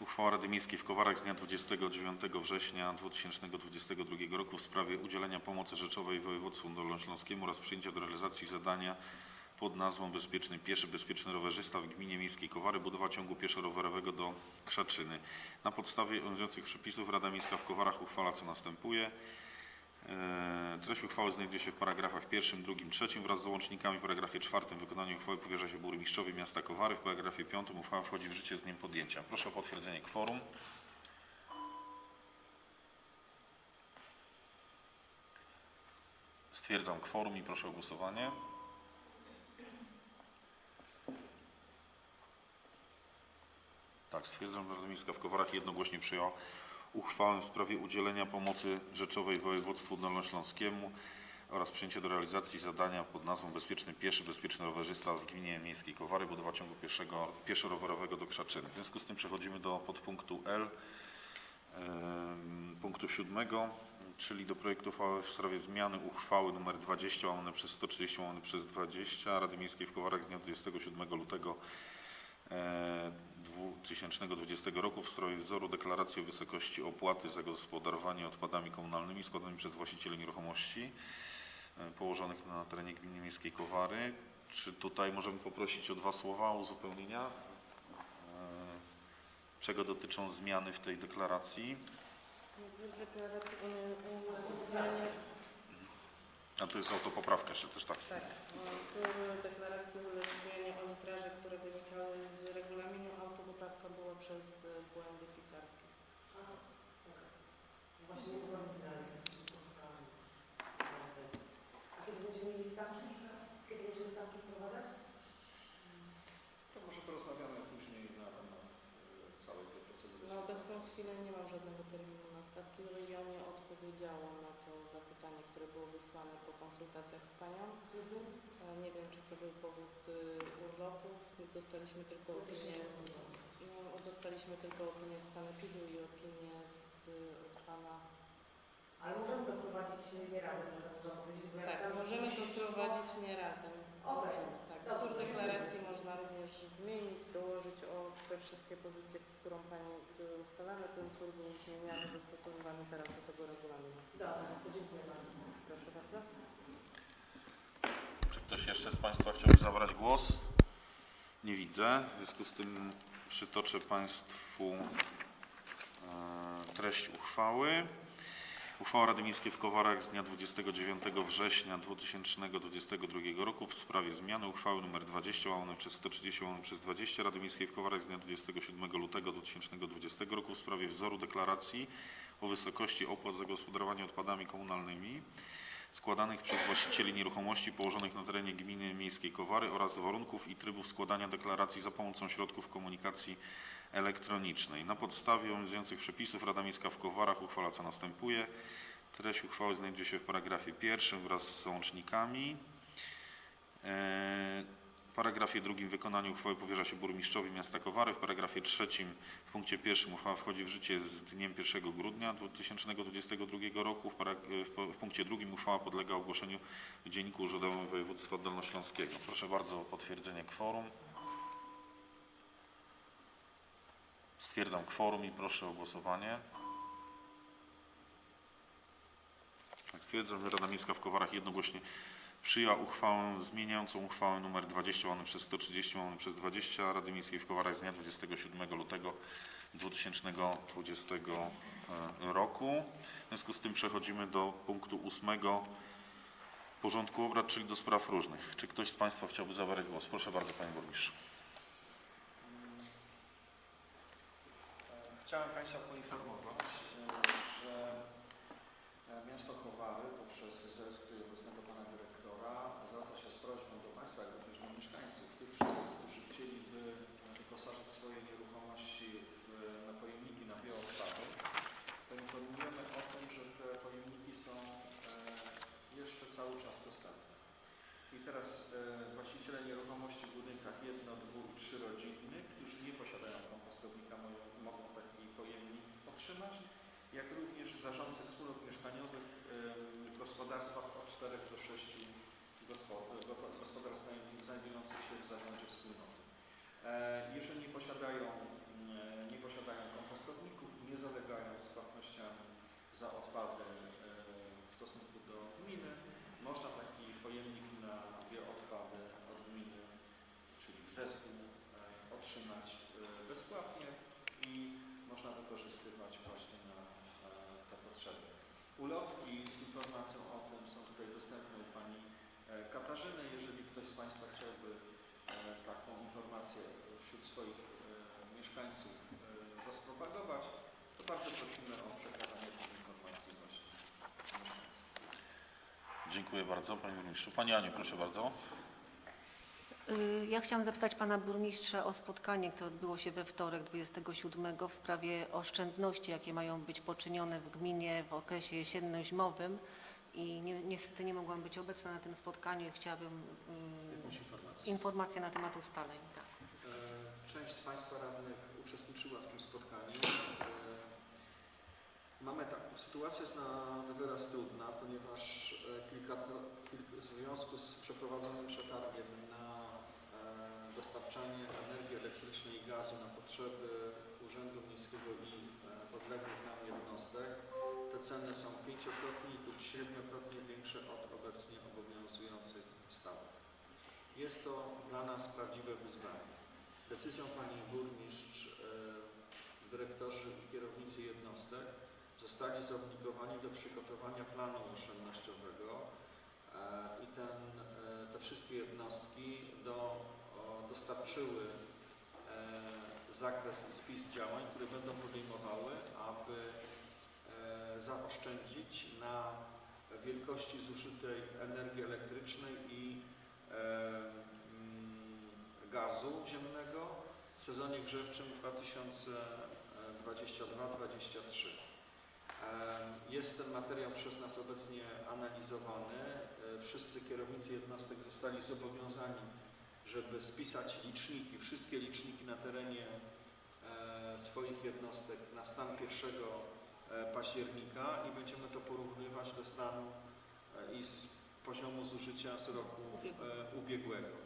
Uchwała Rady Miejskiej w Kowarach z dnia 29 września 2022 roku w sprawie udzielenia pomocy rzeczowej województwu dolnośląskiemu oraz przyjęcia do realizacji zadania pod nazwą Bezpieczny Pieszy, Bezpieczny Rowerzysta w gminie miejskiej Kowary, budowa ciągu pieszo-rowerowego do Krzaczyny. Na podstawie obowiązujących przepisów Rada Miejska w Kowarach uchwala co następuje. E, Treść uchwały znajduje się w paragrafach pierwszym, drugim, trzecim wraz z załącznikami. W paragrafie czwartym wykonanie uchwały powierza się burmistrzowi miasta Kowary. W paragrafie piątym uchwała wchodzi w życie z dniem podjęcia. Proszę o potwierdzenie kworum. Stwierdzam kworum i proszę o głosowanie. Tak, stwierdzam, że Rada Miejska w Kowarach jednogłośnie przyjęła uchwałę w sprawie udzielenia pomocy rzeczowej województwu dolnośląskiemu oraz przyjęcia do realizacji zadania pod nazwą Bezpieczny Pieszy, Bezpieczny Rowerzysta w gminie miejskiej Kowary, budowa ciągu pieszego, pieszo-rowerowego do Krzaczyny. W związku z tym przechodzimy do podpunktu L, punktu siódmego, czyli do projektu uchwały w sprawie zmiany uchwały nr 20 łamane przez 130 łamane przez 20 Rady Miejskiej w Kowarach z dnia 27 lutego e, 2020 roku w sprawie wzoru deklaracji o wysokości opłaty za gospodarowanie odpadami komunalnymi składanymi przez właścicieli nieruchomości e, położonych na terenie gminy miejskiej Kowary. Czy tutaj możemy poprosić o dwa słowa uzupełnienia? E, Czego dotyczą zmiany w tej deklaracji? Deklaracji zmianie, A to jest autopoprawka jeszcze też tak. tak, w deklaracji uległ zmianie o litraże, które wynikały z przez e, błędy pisarskie. A. Właśnie nie A kiedy będziemy mieli stawki? Kiedy będziemy stawki wprowadzać? To może porozmawiamy później na temat e, całej tej procedury. Na obecną chwilę nie mam żadnego terminu na stawki. No ja nie odpowiedziałam na to zapytanie, które było wysłane po konsultacjach z Panią. Mhm. E, nie wiem, czy to był powód y, urlopów. Dostaliśmy tylko opinię z no, dostaliśmy tylko opinię z Sanepidu i opinię z, od Pana. Ale możemy to prowadzić nie razem, można powiedzieć, bo ja Tak, myślałam, że możemy to prowadzić nie razem. Okej. Możemy, Tak, Dobrze. Wzór deklaracji można również zmienić, dołożyć o te wszystkie pozycje, z którą Pani były ustalane. Ten wzór był zmieniany, dostosowywany teraz do tego regulaminu. Dobra, to dziękuję bardzo. Proszę bardzo. Czy ktoś jeszcze z Państwa chciałby zabrać głos? Nie widzę. W związku z tym przytoczę Państwu e, treść uchwały. Uchwała Rady Miejskiej w Kowarach z dnia 29 września 2022 roku w sprawie zmiany uchwały nr 20 łamane przez 130 łamane przez 20 Rady Miejskiej w Kowarach z dnia 27 lutego 2020 roku w sprawie wzoru deklaracji o wysokości opłat za gospodarowanie odpadami komunalnymi składanych przez właścicieli nieruchomości położonych na terenie gminy miejskiej Kowary oraz warunków i trybów składania deklaracji za pomocą środków komunikacji elektronicznej. Na podstawie obowiązujących przepisów Rada Miejska w Kowarach uchwala co następuje. Treść uchwały znajduje się w paragrafie pierwszym wraz z załącznikami. E, W paragrafie drugim wykonanie uchwały powierza się burmistrzowi miasta Kowary. W paragrafie trzecim w punkcie pierwszym uchwała wchodzi w życie z dniem 1 grudnia 2022 roku. W, w w punkcie drugim uchwała podlega ogłoszeniu w Dzienniku Urzędowym Województwa Dolnośląskiego. Proszę bardzo o potwierdzenie kworum. Stwierdzam kworum i proszę o głosowanie. Tak, stwierdzam, że Rada Miejska w Kowarach jednogłośnie przyjęła uchwałę zmieniającą uchwałę nr 20 łamane przez 130 łamane przez 20 Rady Miejskiej w Kowarach z dnia 27 lutego 2020 roku. W związku z tym przechodzimy do punktu ósmego porządku obrad, czyli do spraw różnych. Czy ktoś z Państwa chciałby zabrać głos? Proszę bardzo, Panie Burmistrzu. Chciałem Państwa poinformować, że miasto Kowary poprzez zesk obecnego Pana Dyrektora zwraca się z prośbą do Państwa, jak również do mieszkańców, tych wszystkich, którzy chcieliby wyposażyć swoje nieruchomości w, na pojemniki na bioodpady, to informujemy o tym, że te pojemniki są e, jeszcze cały czas dostępne. I teraz e, właściciele nieruchomości w budynkach jedno, dwu i trzyrodzinnych, którzy nie posiadają kompostownika, mogą, mogą taki pojemnik otrzymać, jak również zarządcy wspólnot mieszkaniowych e, w gospodarstwach od 4 do 6 gospod- go- gospodarstw znaj- znajdujących się w zarządzie wspólnoty. E, Nie posiadają, mm, nie posiadają kompostowników, nie zalegają z płatnościami za odpady e, w stosunku do gminy, można taki pojemnik na bioodpady od gminy, czyli w zesku, e, otrzymać e, bezpłatnie i można wykorzystywać właśnie na te potrzeby. Ulotki z informacją o tym są tutaj dostępne u Pani Katarzyny. Jeżeli ktoś z Państwa chciałby taką informację wśród swoich e, mieszkańców e, rozpropagować, to bardzo prosimy o przekazanie tej informacji właśnie mieszkańcom. Dziękuję bardzo, Panie Burmistrzu. Pani Aniu, proszę bardzo. Y, Ja chciałam zapytać Pana Burmistrza o spotkanie, które odbyło się we wtorek 27 w sprawie oszczędności, jakie mają być poczynione w gminie w okresie jesienno-zimowym i ni- niestety nie mogłam być obecna na tym spotkaniu i chciałabym informację. informację na temat ustaleń. Tak. Część z Państwa radnych uczestniczyła w tym spotkaniu. E, Mamy tak, sytuacja jest na na wyraz trudna, ponieważ e, kilka, kil- w związku z przeprowadzonym przetargiem na e, dostarczanie energii elektrycznej i gazu na potrzeby Urzędu Miejskiego i podległych nam jednostek, te ceny są pięciokrotnie lub siedmiokrotnie większe od obecnie obowiązujących stawek. Jest to dla nas prawdziwe wyzwanie. Decyzją Pani Burmistrz, e, dyrektorzy i kierownicy jednostek zostali zobligowani do przygotowania planu oszczędnościowego e, i ten, e, te wszystkie jednostki do, dostarczyły zakres i spis działań, które będą podejmowały, aby zaoszczędzić na wielkości zużytej energii elektrycznej i gazu ziemnego w sezonie grzewczym 2022-2023. E, Jest ten materiał przez nas obecnie analizowany. E, Wszyscy kierownicy jednostek zostali zobowiązani, żeby spisać liczniki, wszystkie liczniki na terenie e, swoich jednostek na stan 1 e, października i będziemy to porównywać do stanu i z poziomu zużycia z roku ubiegłego.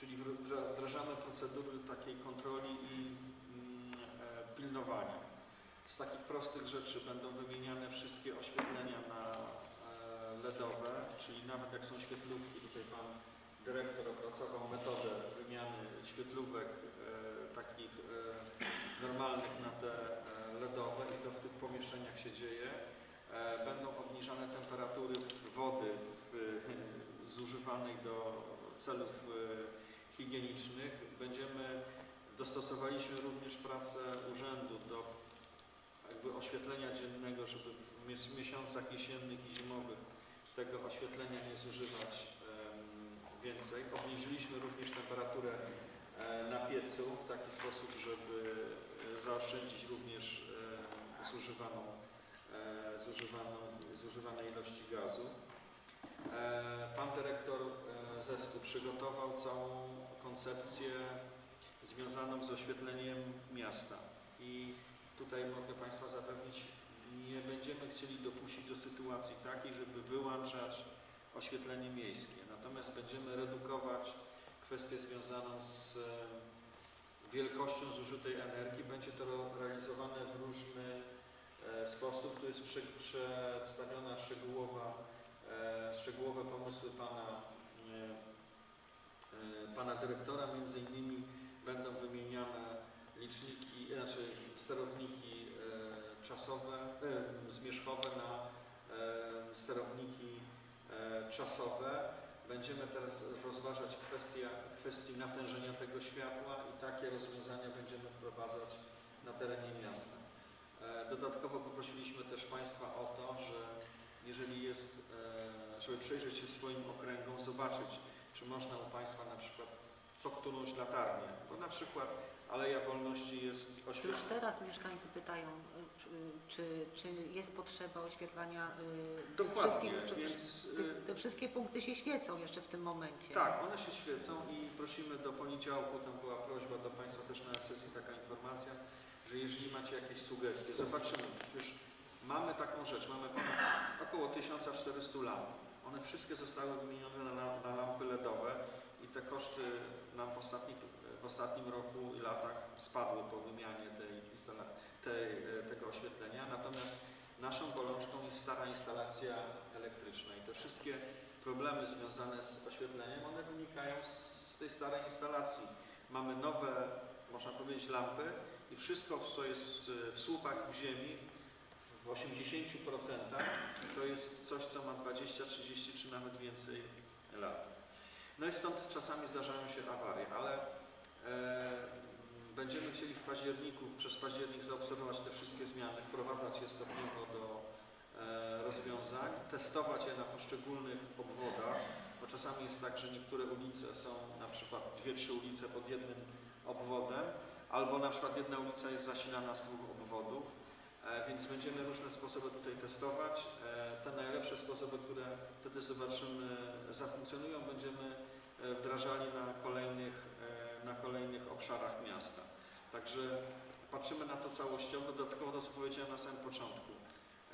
Czyli wdra- wdra- wdrażamy procedury takiej kontroli i mm, e, pilnowania. Z takich prostych rzeczy będą wymieniane wszystkie oświetlenia na e, LEDowe, czyli nawet jak są świetlówki, tutaj Pan Dyrektor opracował metodę wymiany świetlówek e, takich normalnych na te LEDowe i to w tych pomieszczeniach się dzieje. Będą obniżane temperatury wody zużywanej do celów higienicznych. Będziemy, dostosowaliśmy również pracę urzędu do jakby oświetlenia dziennego, żeby w mies- miesiącach jesiennych i zimowych tego oświetlenia nie zużywać więcej. Obniżyliśmy również temperaturę e, na piecu w taki sposób, żeby e, zaoszczędzić również e, zużywaną, zużywaną, zużywane ilości gazu. Pan dyrektor zespół przygotował całą koncepcję związaną z oświetleniem miasta i tutaj mogę Państwa zapewnić, nie będziemy chcieli dopuścić do sytuacji takiej, żeby wyłączać oświetlenie miejskie. Natomiast będziemy redukować kwestię związaną z e, wielkością zużytej energii. Będzie to realizowane w różny e, sposób. Tu jest prze- przedstawiona szczegółowa, e, szczegółowe pomysły Pana, Pana Dyrektora. Między innymi będą wymieniane liczniki, znaczy sterowniki e, czasowe, e, zmierzchowe na e, sterowniki e, czasowe. Będziemy teraz rozważać kwestię, kwestii natężenia tego światła i takie rozwiązania będziemy wprowadzać na terenie miasta. E, Dodatkowo poprosiliśmy też Państwa o to, że jeżeli jest, e, żeby przyjrzeć się swoim okręgom, zobaczyć, czy można u Państwa na przykład co którąś latarnię, bo na przykład Aleja Wolności jest Już oświetlona. teraz mieszkańcy pytają, y, czy, czy jest potrzeba oświetlania y, tych Dokładnie, wszystkich, czy więc te, y, te wszystkie punkty się świecą jeszcze w tym momencie. tak, one się świecą i prosimy do poniedziałku, tam była prośba do Państwa też na sesji taka informacja, że jeżeli macie jakieś sugestie, zobaczymy, już mamy taką rzecz, mamy około 1400 lamp. One wszystkie zostały wymienione na, lam- na i te koszty nam w, w ostatnim roku i latach spadły po wymianie tej, tej, e, tego oświetlenia. Natomiast naszą bolączką jest stara instalacja elektryczna i te wszystkie problemy związane z oświetleniem, one wynikają z tej starej instalacji. Mamy nowe, można powiedzieć, lampy i wszystko, co jest w słupach w ziemi, w 80% to jest coś, co ma 20, 30 czy nawet więcej lat. No i stąd czasami zdarzają się awarie, ale e, będziemy chcieli w październiku, przez październik zaobserwować te wszystkie zmiany, wprowadzać je stopniowo do e, rozwiązań, testować je na poszczególnych obwodach, bo czasami jest tak, że niektóre ulice są na przykład dwie, trzy ulice pod jednym obwodem, albo na przykład jedna ulica jest zasilana z dwóch obwodów, e, więc będziemy różne sposoby tutaj testować. E, Te najlepsze sposoby, które wtedy zobaczymy zafunkcjonują, będziemy wdrażali na kolejnych, e, na kolejnych obszarach miasta. Także patrzymy na to całościowo, dodatkowo to, co powiedziałem na samym początku.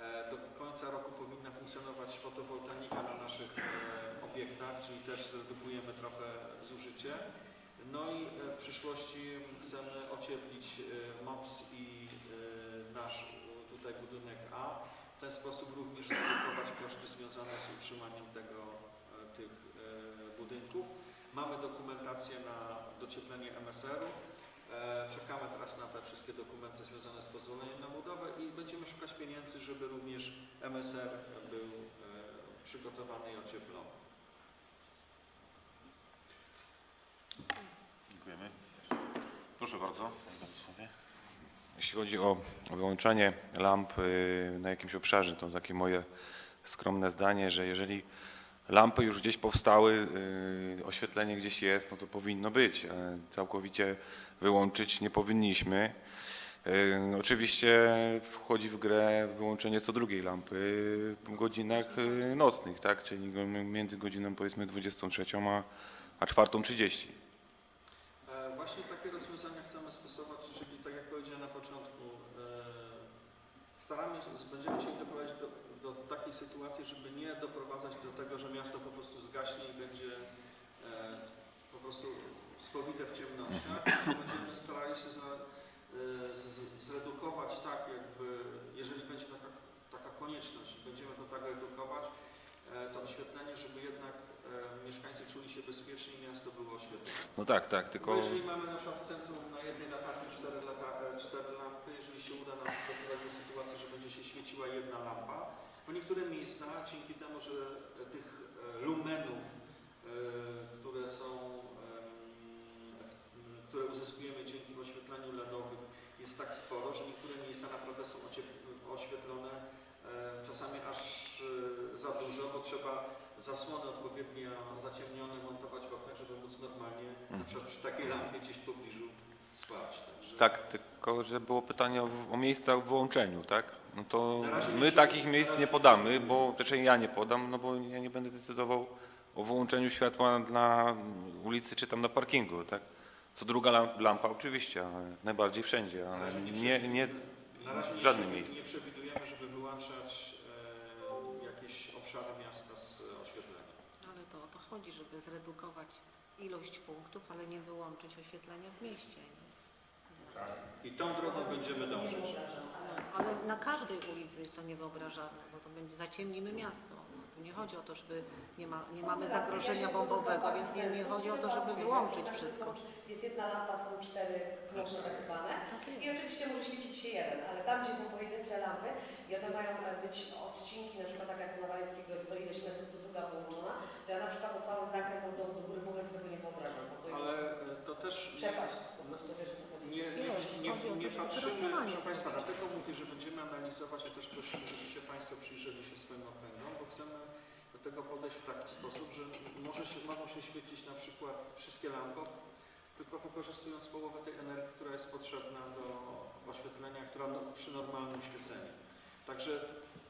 E, Do końca roku powinna funkcjonować fotowoltaika na naszych e, obiektach, czyli też zredukujemy trochę zużycie. No i e, w przyszłości chcemy ocieplić e, MOPS i e, nasz e, tutaj budynek A. W ten sposób również zredukować koszty związane z utrzymaniem tego, e, e, budynków. Mamy dokumentację na docieplenie MSR-u. E, Czekamy teraz na te wszystkie dokumenty związane z pozwoleniem na budowę i będziemy szukać pieniędzy, żeby również MSR był e, przygotowany i ocieplony. Dziękujemy. Proszę bardzo. Jeśli chodzi o wyłączenie lamp y, na jakimś obszarze, to takie moje skromne zdanie, że jeżeli lampy już gdzieś powstały, y, oświetlenie gdzieś jest, no to powinno być. Całkowicie wyłączyć nie powinniśmy. Y, Oczywiście wchodzi w grę wyłączenie co drugiej lampy w godzinach y, nocnych, tak? czyli między godziną powiedzmy 23 a, a 4.30. E, Właśnie takie rozwiązania chcemy stosować, czyli tak jak powiedziałem na początku, e, staramy się, będziemy się sytuacji, żeby nie doprowadzać do tego, że miasto po prostu zgaśnie i będzie e, po prostu spowite w ciemnościach. Będziemy starali się za, e, z- zredukować tak jakby, jeżeli będzie taka, taka konieczność, będziemy to tak redukować, e, to oświetlenie, żeby jednak e, mieszkańcy czuli się bezpiecznie i miasto było oświetlone. No tak, tak, Bo tylko jeżeli mamy na przykład centrum na jednej latarni cztery, lata, e, cztery lampy, jeżeli się uda nam doprowadzić do sytuacji, że będzie się świeciła jedna lampa, bo niektóre miejsca dzięki temu, że tych e, lumenów, e, które są, które uzyskujemy dzięki oświetleniu LEDowym jest tak sporo, że niektóre miejsca naprawdę są oświetlone e, czasami aż za dużo, bo trzeba zasłony odpowiednio zaciemnione montować w oknach, żeby móc normalnie na przykład przy takiej lampie gdzieś w pobliżu spać. Także tak, tylko że było pytanie o, o miejsca w wyłączeniu, tak? No to nie my takich miejsc nie nie podamy, bo też ja nie podam, no bo ja nie będę decydował o wyłączeniu światła na ulicy czy tam na parkingu, tak? Co druga lam- lampa oczywiście, ale najbardziej wszędzie, ale nie, nie na razie w nie żadnym miejscu. Nie przewidujemy, żeby wyłączać e, jakieś obszary miasta z oświetlenia. Ale to o to chodzi, żeby zredukować ilość punktów, ale nie wyłączyć oświetlenia w mieście. I tą drogą będziemy dążyć. Ale na każdej ulicy jest to niewyobrażalne, bo to będzie zaciemnimy miasto. No, tu nie chodzi o to, żeby nie, ma, nie mamy zagrożenia bombowego, więc nie, nie chodzi o to, żeby wyłączyć wszystko. Jest jedna lampa, są cztery klosze tak zwane i oczywiście może świecić się jeden, ale tam, gdzie są pojedyncze lampy i one mają być odcinki, na przykład tak jak na Waleńskiego jest to ileś metrów co druga połączona, to ja na przykład o cały zakręt do, do góry w ogóle sobie tego nie wyobrażam, bo to jest Ale e, to też przepaść, po prostu wiesz o co chodzi. nie, nie, nie, Chodzi o to, nie żeby patrzymy, proszę Państwa, dlatego mówię, że będziemy analizować i też prosimy, żebyście Państwo przyjrzeli się swoim okręgom, bo chcemy do tego podejść w taki sposób, że może się, mogą się świecić na przykład wszystkie lampy, tylko wykorzystując połowę tej energii, która jest potrzebna do oświetlenia, która no, przy normalnym świeceniu. Także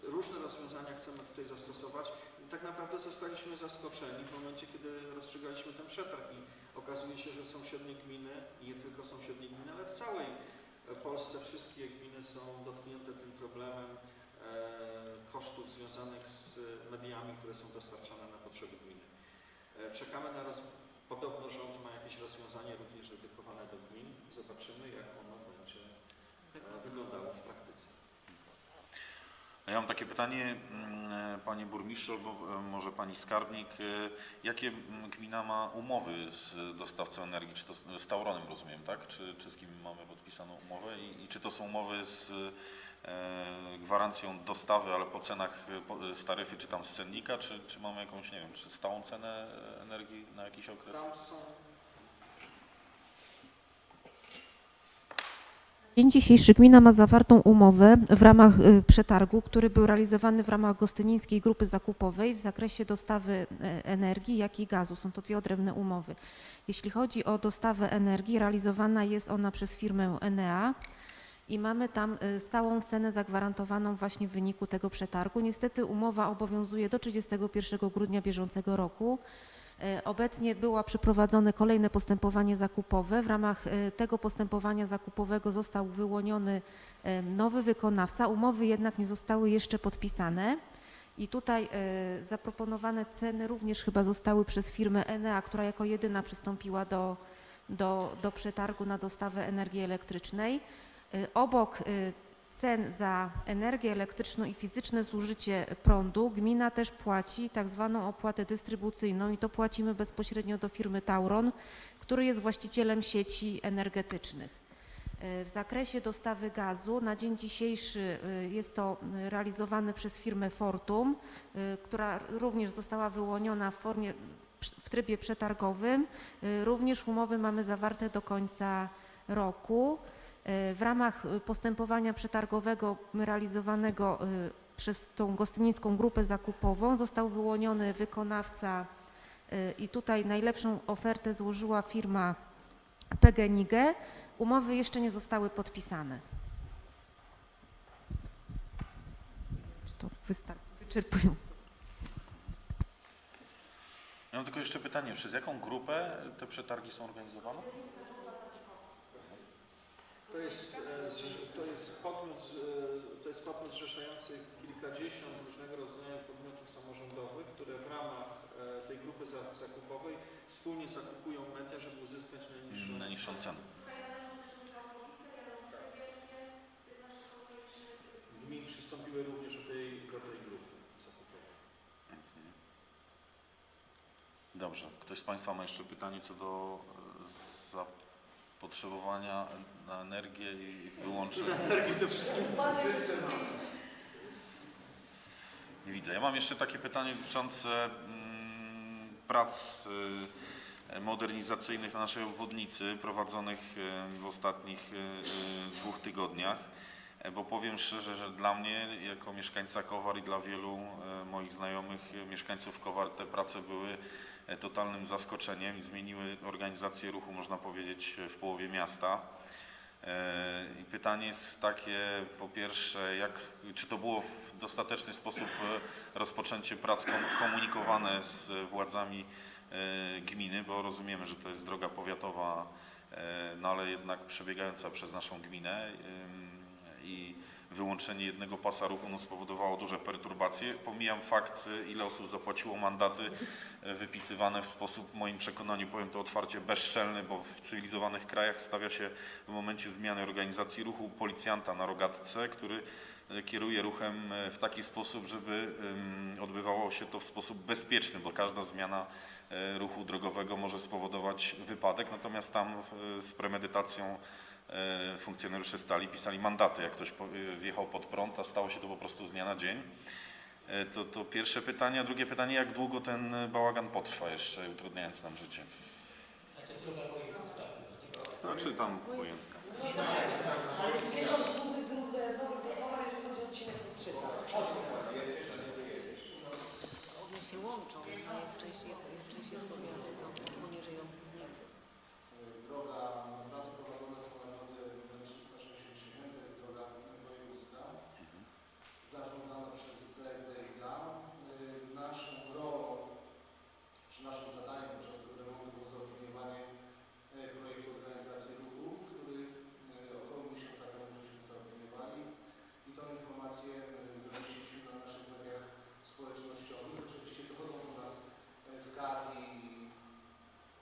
różne rozwiązania chcemy tutaj zastosować. I tak naprawdę zostaliśmy zaskoczeni w momencie, kiedy rozstrzygaliśmy ten przetarg i okazuje się, że sąsiednie gminy, nie tylko sąsiednie gminy, ale w całej Polsce wszystkie gminy są dotknięte tym problemem e, kosztów związanych z mediami, które są dostarczane na potrzeby gminy. E, czekamy na roz... Podobno rząd ma jakieś rozwiązanie również dedykowane do gmin. Zobaczymy, jak ono będzie e, wyglądało w praktyce. Ja mam takie pytanie, mm, Panie Burmistrzu, albo może Pani Skarbnik. Jakie mm, gmina ma umowy z dostawcą energii? Czy to z- z Tauronem rozumiem, tak? Czy, czy z kim mamy podpisaną umowę? I, i czy to są umowy z e, gwarancją dostawy, ale po cenach e, z taryfy, czy tam z cennika, czy, czy mamy jakąś, nie wiem, czy stałą cenę e, energii na jakiś okres? Tam są Dzień dzisiejszy gmina ma zawartą umowę w ramach y, przetargu, który był realizowany w ramach Gostynińskiej Grupy Zakupowej w zakresie dostawy e, energii, jak i gazu. Są to dwie odrębne umowy. Jeśli chodzi o dostawę energii, realizowana jest ona przez firmę Enea i mamy tam y, stałą cenę zagwarantowaną właśnie w wyniku tego przetargu. Niestety umowa obowiązuje do 31 grudnia bieżącego roku. E, Obecnie było przeprowadzone kolejne postępowanie zakupowe. W ramach e, tego postępowania zakupowego został wyłoniony e, nowy wykonawca. Umowy jednak nie zostały jeszcze podpisane. I tutaj zaproponowane ceny również chyba zostały przez firmę Enea, która jako jedyna przystąpiła do, do, do przetargu na dostawę energii elektrycznej. Obok cen za energię elektryczną i fizyczne zużycie prądu gmina też płaci tak zwaną opłatę dystrybucyjną i to płacimy bezpośrednio do firmy Tauron, który jest właścicielem sieci energetycznych. E, W zakresie dostawy gazu na dzień dzisiejszy e, jest to realizowane przez firmę Fortum, e, która również została wyłoniona w formie w trybie przetargowym. Również umowy mamy zawarte do końca roku. E, w ramach e, postępowania przetargowego realizowanego e, przez tą gostynińską grupę zakupową został wyłoniony wykonawca i tutaj najlepszą ofertę złożyła firma PGNiG. Umowy jeszcze nie zostały podpisane. Czy to wyczerpujące? Ja mam tylko jeszcze pytanie, przez jaką grupę te przetargi są organizowane? To jest, e, to jest podmiot, e, to jest podmiot zrzeszający kilkadziesiąt różnego rodzaju podmiotów samorządowych, które w ramach e, tej grupy za- zakupowej wspólnie zakupują media, żeby uzyskać najniższą Najniższą cenę. Gmin przystąpiły również do tej, do tej grupy zakupowej. Dobrze. Ktoś z Państwa ma jeszcze pytanie co do e, zapotrzebowania na energię i wyłączeń? Energii to wszystkim Nie widzę. Ja mam jeszcze takie pytanie dotyczące mm, prac y, modernizacyjnych na naszej obwodnicy prowadzonych y, w ostatnich y, dwóch tygodniach, E, bo powiem szczerze, że dla mnie jako mieszkańca Kowar i dla wielu y, moich znajomych mieszkańców Kowar te prace były e, totalnym zaskoczeniem i zmieniły organizację ruchu, można powiedzieć, w połowie miasta. E, I pytanie jest takie, po pierwsze, jak, czy to było w dostateczny sposób e, rozpoczęcie prac kom- komunikowane z władzami e, gminy, bo rozumiemy, że to jest droga powiatowa, e, no ale jednak przebiegająca przez naszą gminę i wyłączenie jednego pasa ruchu no, spowodowało duże perturbacje. Pomijam fakt, e, ile osób zapłaciło mandaty e, wypisywane w sposób, w moim przekonaniu, powiem to otwarcie, bezczelny, bo w cywilizowanych krajach stawia się w momencie zmiany organizacji ruchu policjanta na rogatce, który e, kieruje ruchem e, w taki sposób, żeby odbywało się to w sposób bezpieczny, bo każda zmiana e, ruchu drogowego może spowodować wypadek, natomiast tam z premedytacją funkcjonariusze stali, pisali mandaty, jak ktoś wjechał pod prąd, a stało się to po prostu z dnia na dzień. E, To, to pierwsze pytanie, a drugie pytanie, jak długo ten e, bałagan potrwa jeszcze, utrudniając nam życie? Znaczy tam pojętka. One się łączą, jedna jest częściej, jest częściej spowiadana, to poniżej obwodnicy. Droga, prace prowadzone są na drodze nr 367, to jest droga wojewódzka, zarządzana przez DSD i GAM. Y, Naszą rolą, czy naszym zadaniem podczas tego remontu było zaopiniowanie y, projektu organizacji ruchu, który y, około miesiąca temu żeśmy zaopiniowali i tą informację y, zamieściliśmy na naszych mediach społecznościowych. Oczywiście dochodzą do nas y, skargi i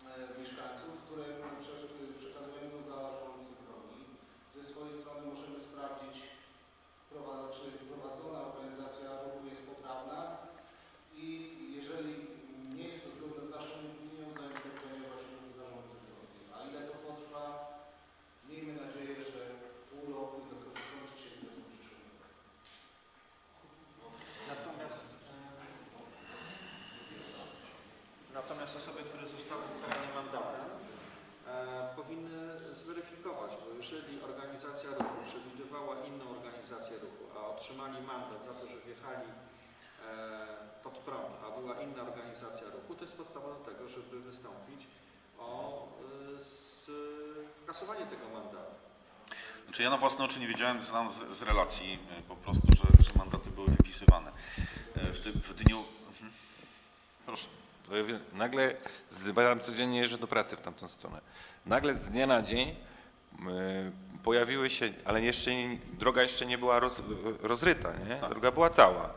e, mieszkańców, które prze- przekazujemy do zarządcy drogi. Ze swojej strony możemy sprawdzić, wprowa- czy wprowadzona organizacja ruchu jest poprawna i jeżeli nie jest to zgodne z naszą opinią, zainterweniuje właśnie w zarządcy drogi. A ile to potrwa? Miejmy nadzieję, że pół roku i to skończy się z wiosną przyszłego roku. Natomiast, e, natomiast osoby, które zostały ukarane mandatem, e, powinny zweryfikować, bo jeżeli organizacja ruchu przewidywała inną organizację ruchu, a otrzymali mandat za to, że wjechali e, pod prąd, a była inna organizacja ruchu, to jest podstawa do tego, żeby wystąpić o e, skasowanie tego mandatu. Znaczy ja na własne oczy nie wiedziałem, znam z, z relacji e, po prostu, że, że mandaty były wypisywane. E, W, ty, w dniu... Mhm. Proszę. To ja wiem, Nagle zbieram codziennie jeżdżę do pracy w tamtą stronę. Nagle z dnia na dzień pojawiły się, ale jeszcze droga jeszcze nie była roz, rozryta, nie? Tak. Droga była cała.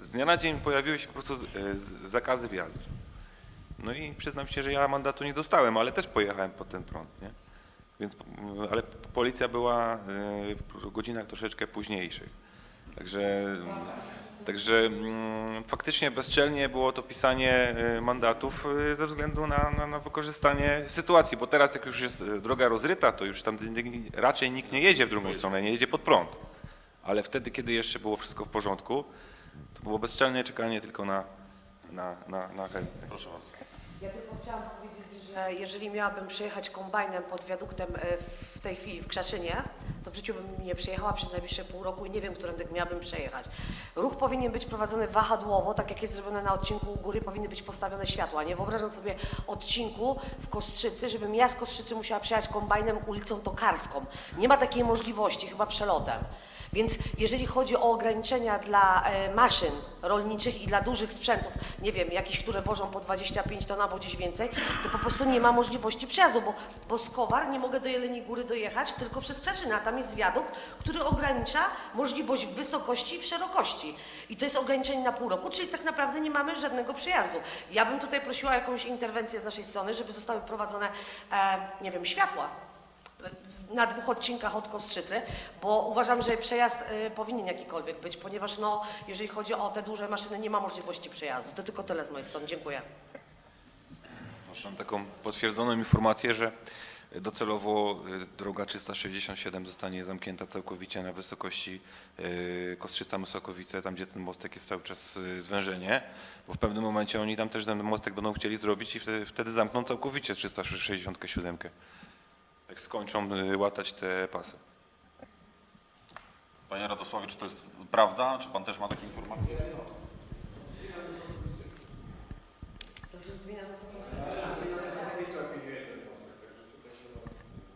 Z dnia na dzień pojawiły się po prostu z, y, z, zakazy wjazdu. No i przyznam się, że ja mandatu nie dostałem, ale też pojechałem pod ten prąd, nie? Więc, y, ale policja była w godzinach troszeczkę późniejszych. Także Także mm, faktycznie bezczelnie było to pisanie y, mandatów y, ze względu na, na, na wykorzystanie sytuacji, bo teraz jak już jest y, droga rozryta, to już tam raczej nikt nie jedzie w drugą stronę, nie jedzie pod prąd. Ale wtedy, kiedy jeszcze było wszystko w porządku, to było bezczelne czekanie tylko na, na, na, na chętnych. Proszę bardzo. Ja tylko chciałam powiedzieć, jeżeli miałabym przejechać kombajnem pod wiaduktem e, w tej chwili w Krzeszynie, to w życiu bym nie przejechała przez najbliższe pół roku i nie wiem, którędy miałabym przejechać. Ruch powinien być prowadzony wahadłowo, tak jak jest zrobione na odcinku u góry, powinny być postawione światła. Nie wyobrażam sobie odcinku w Kostrzycy, żebym ja z Kostrzycy musiała przejechać kombajnem ulicą Tokarską. Nie ma takiej możliwości, chyba przelotem. Więc jeżeli chodzi o ograniczenia dla e, maszyn rolniczych i dla dużych sprzętów, nie wiem, jakichś, które wożą po 25 ton albo gdzieś więcej, to po prostu nie ma możliwości przejazdu, bo, bo z Kowar nie mogę do Jeleniej Góry dojechać tylko przez Czeczynę, a tam jest wiadukt, który ogranicza możliwość w wysokości i w szerokości. I to jest ograniczenie na pół roku, czyli tak naprawdę nie mamy żadnego przejazdu. Ja bym tutaj prosiła o jakąś interwencję z naszej strony, żeby zostały wprowadzone, e, nie wiem, światła na dwóch odcinkach od Kostrzycy, bo uważam, że przejazd y, powinien jakikolwiek być, ponieważ no, jeżeli chodzi o te duże maszyny, nie ma możliwości przejazdu. To tylko tyle z mojej strony. Dziękuję. Proszę, mam taką potwierdzoną informację, że docelowo y, droga 367 zostanie zamknięta całkowicie na wysokości y, Kostrzyca-Mysokowice, tam gdzie ten mostek jest cały czas zwężenie, bo w pewnym momencie oni tam też ten mostek będą chcieli zrobić i wtedy, wtedy zamkną całkowicie 367. Jak skończą y, łatać te pasy. Panie Radosławie, czy to jest prawda? Czy pan też ma takie informacje?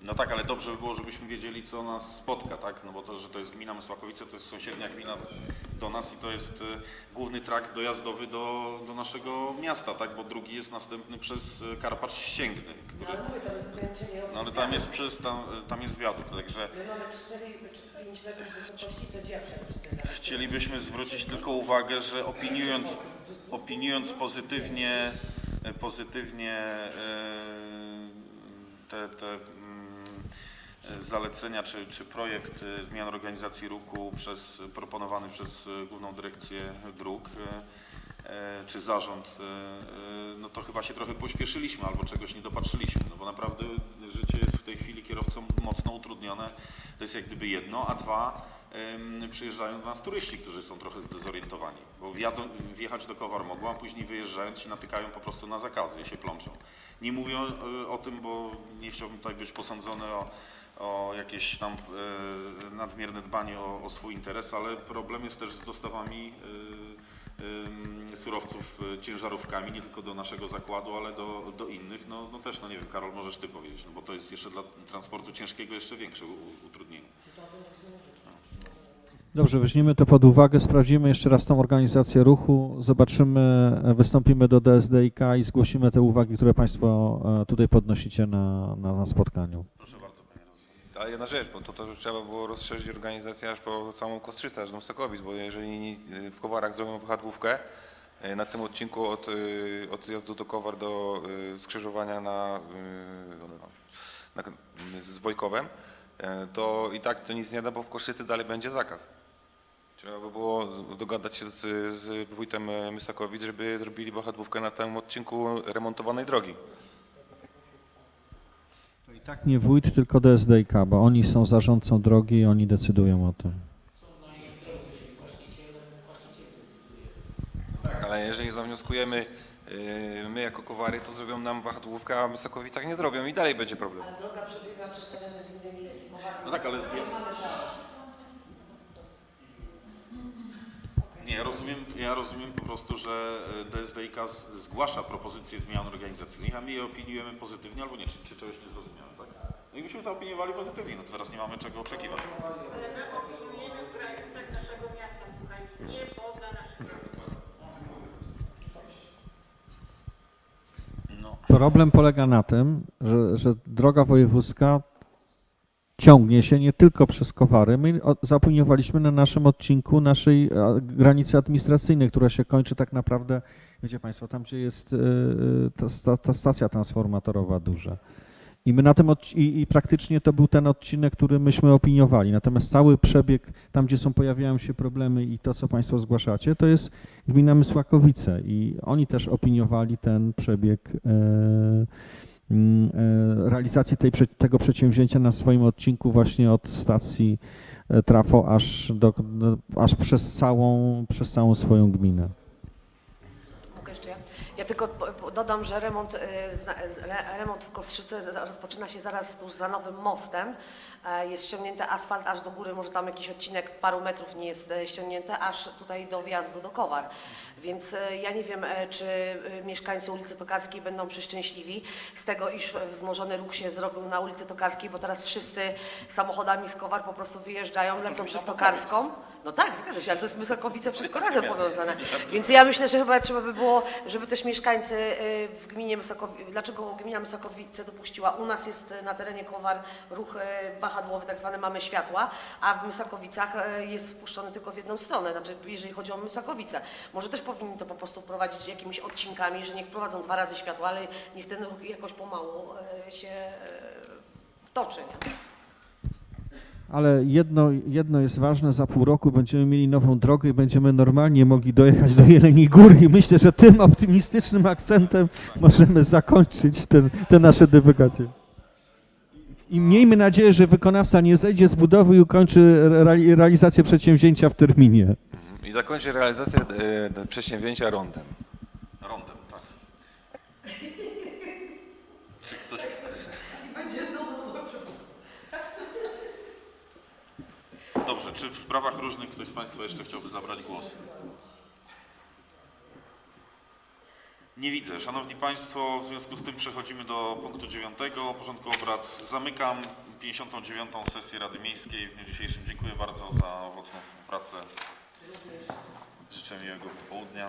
No tak, ale dobrze by było, żebyśmy wiedzieli, co nas spotka, tak? No bo to, że to jest gmina Mysłakowice, to jest sąsiednia gmina do nas i to jest y, główny trakt dojazdowy do, do naszego miasta, tak? Bo drugi jest następny przez y, Karpacz Ścięgny, który... No ale tam jest, przez, tam, tam jest wiadukt, także My mamy 4 czy 5 metrów wysokości, co dzieje chcielibyśmy zwrócić tylko uwagę, że opiniując, opiniując pozytywnie, pozytywnie te, te zalecenia czy, czy projekt e, zmian organizacji ruchu przez, proponowany przez e, Główną Dyrekcję Dróg e, e, czy zarząd, e, e, no to chyba się trochę pośpieszyliśmy albo czegoś nie dopatrzyliśmy, no bo naprawdę życie jest w tej chwili kierowcom mocno utrudnione, to jest jak gdyby jedno, a dwa, przyjeżdżają do nas turyści, którzy są trochę zdezorientowani, bo wjechać do Kowar mogą, a później wyjeżdżając się natykają po prostu na zakazy i się plączą. Nie mówię o tym, bo nie chciałbym tutaj być posądzony o, o jakieś tam e, nadmierne dbanie o, o swój interes, ale problem jest też z dostawami e, surowców e, ciężarówkami, nie tylko do naszego zakładu, ale do, do innych. No, no też, no nie wiem, Karol, możesz Ty powiedzieć, no bo to jest jeszcze dla transportu ciężkiego jeszcze większe utrudnienie. Dobrze, weźmiemy to pod uwagę, sprawdzimy jeszcze raz tą organizację ruchu, zobaczymy, wystąpimy do DSDIK i zgłosimy te uwagi, które Państwo tutaj podnosicie na, na, na spotkaniu. Proszę. Ale jedna rzecz, bo to, to trzeba było rozszerzyć organizację aż po całą Kostrzycę, aż do Sokowic, bo jeżeli w Kowarach zrobią wahadłówkę y, na tym odcinku od, y, od zjazdu do Kowar do y, skrzyżowania na, y, na, z Wojkowem, to i tak to nic nie da, bo w Kostrzycy dalej będzie zakaz. Trzeba by było dogadać się z, z wójtem żeby zrobili wahadłówkę na tym odcinku remontowanej drogi. Tak nie wójt, tylko DSDIK, bo oni są zarządcą drogi i oni decydują o tym. Tak, ale jeżeli zawnioskujemy yy, my jako Kowary, to zrobią nam wahadłówkę, a w Mysakowicach nie zrobią i dalej będzie problem. Ale droga przebiega przez tereny gminy miejskiej. No tak, ale nie, ja rozumiem, ja rozumiem po prostu, że e, DSDIK zgłasza propozycje zmian organizacyjnych, a my je opiniujemy pozytywnie albo nie, czy, czy czegoś nie zrozumiałem, tak? No i myśmy zaopiniowali pozytywnie, no to teraz nie mamy czego oczekiwać. Ale my opiniujemy w granicach naszego miasta, słuchajcie, nie poza naszym miastem. No. Problem polega na tym, że, że droga wojewódzka ciągnie się nie tylko przez Kowary. My zaopiniowaliśmy na naszym odcinku naszej a, granicy administracyjnej, która się kończy tak naprawdę, wiecie Państwo, tam gdzie jest y, y, ta, sta- ta stacja transformatorowa duża. I my na tym i, i praktycznie to był ten odcinek, który myśmy opiniowali. Natomiast cały przebieg, tam gdzie są pojawiają się problemy i to, co Państwo zgłaszacie, to jest gmina Mysłakowice i oni też opiniowali ten przebieg e, mm, e, realizacji tej, tego przedsięwzięcia na swoim odcinku właśnie od stacji e, trafo aż, do, aż przez, całą, przez całą swoją gminę. Mogę jeszcze ja? Ja tylko dodam, że remont, y, remont w Kostrzyce rozpoczyna się zaraz tuż za nowym mostem. E, Jest ściągnięty asfalt aż do góry, może tam jakiś odcinek paru metrów nie jest e, ściągnięty, aż tutaj do wjazdu do Kowar. Więc e, ja nie wiem, czy mieszkańcy ulicy Tokarskiej będą przeszczęśliwi z tego, iż wzmożony ruch się zrobił na ulicy Tokarskiej, bo teraz wszyscy samochodami z Kowar po prostu wyjeżdżają, lecą przez Tokarską. No tak, zgadza się, ale to jest Mysakowice wszystko *laughs* razem powiązane. Więc ja myślę, że chyba trzeba by było, żeby też mieszkańcy y, w gminie Mysakowice, dlaczego gmina Mysakowice dopuściła, u nas jest na terenie Kowar ruch y, wahadłowy, tak zwany mamy światła, a w Mysakowicach y, jest wpuszczony tylko w jedną stronę, znaczy jeżeli chodzi o Mysakowice. Może też powinni to po prostu wprowadzić jakimiś odcinkami, że niech wprowadzą dwa razy światła, ale niech ten ruch jakoś pomału się toczy. Nie? Ale jedno, jedno jest ważne, za pół roku będziemy mieli nową drogę i będziemy normalnie mogli dojechać do Jeleniej Góry i myślę, że tym optymistycznym akcentem możemy zakończyć ten, te nasze dywagacje. I miejmy nadzieję, że wykonawca nie zejdzie z budowy i ukończy reali- realizację przedsięwzięcia w terminie. I zakończę realizację e, przedsięwzięcia rondem. Rondem, tak. Czy ktoś... Dobrze, czy w sprawach różnych ktoś z Państwa jeszcze chciałby zabrać głos? Nie widzę. Szanowni Państwo, w związku z tym przechodzimy do punktu dziewiątego porządku obrad. Zamykam 59. sesję Rady Miejskiej w dniu dzisiejszym. Dziękuję bardzo za owocną współpracę. Życzę miłego popołudnia.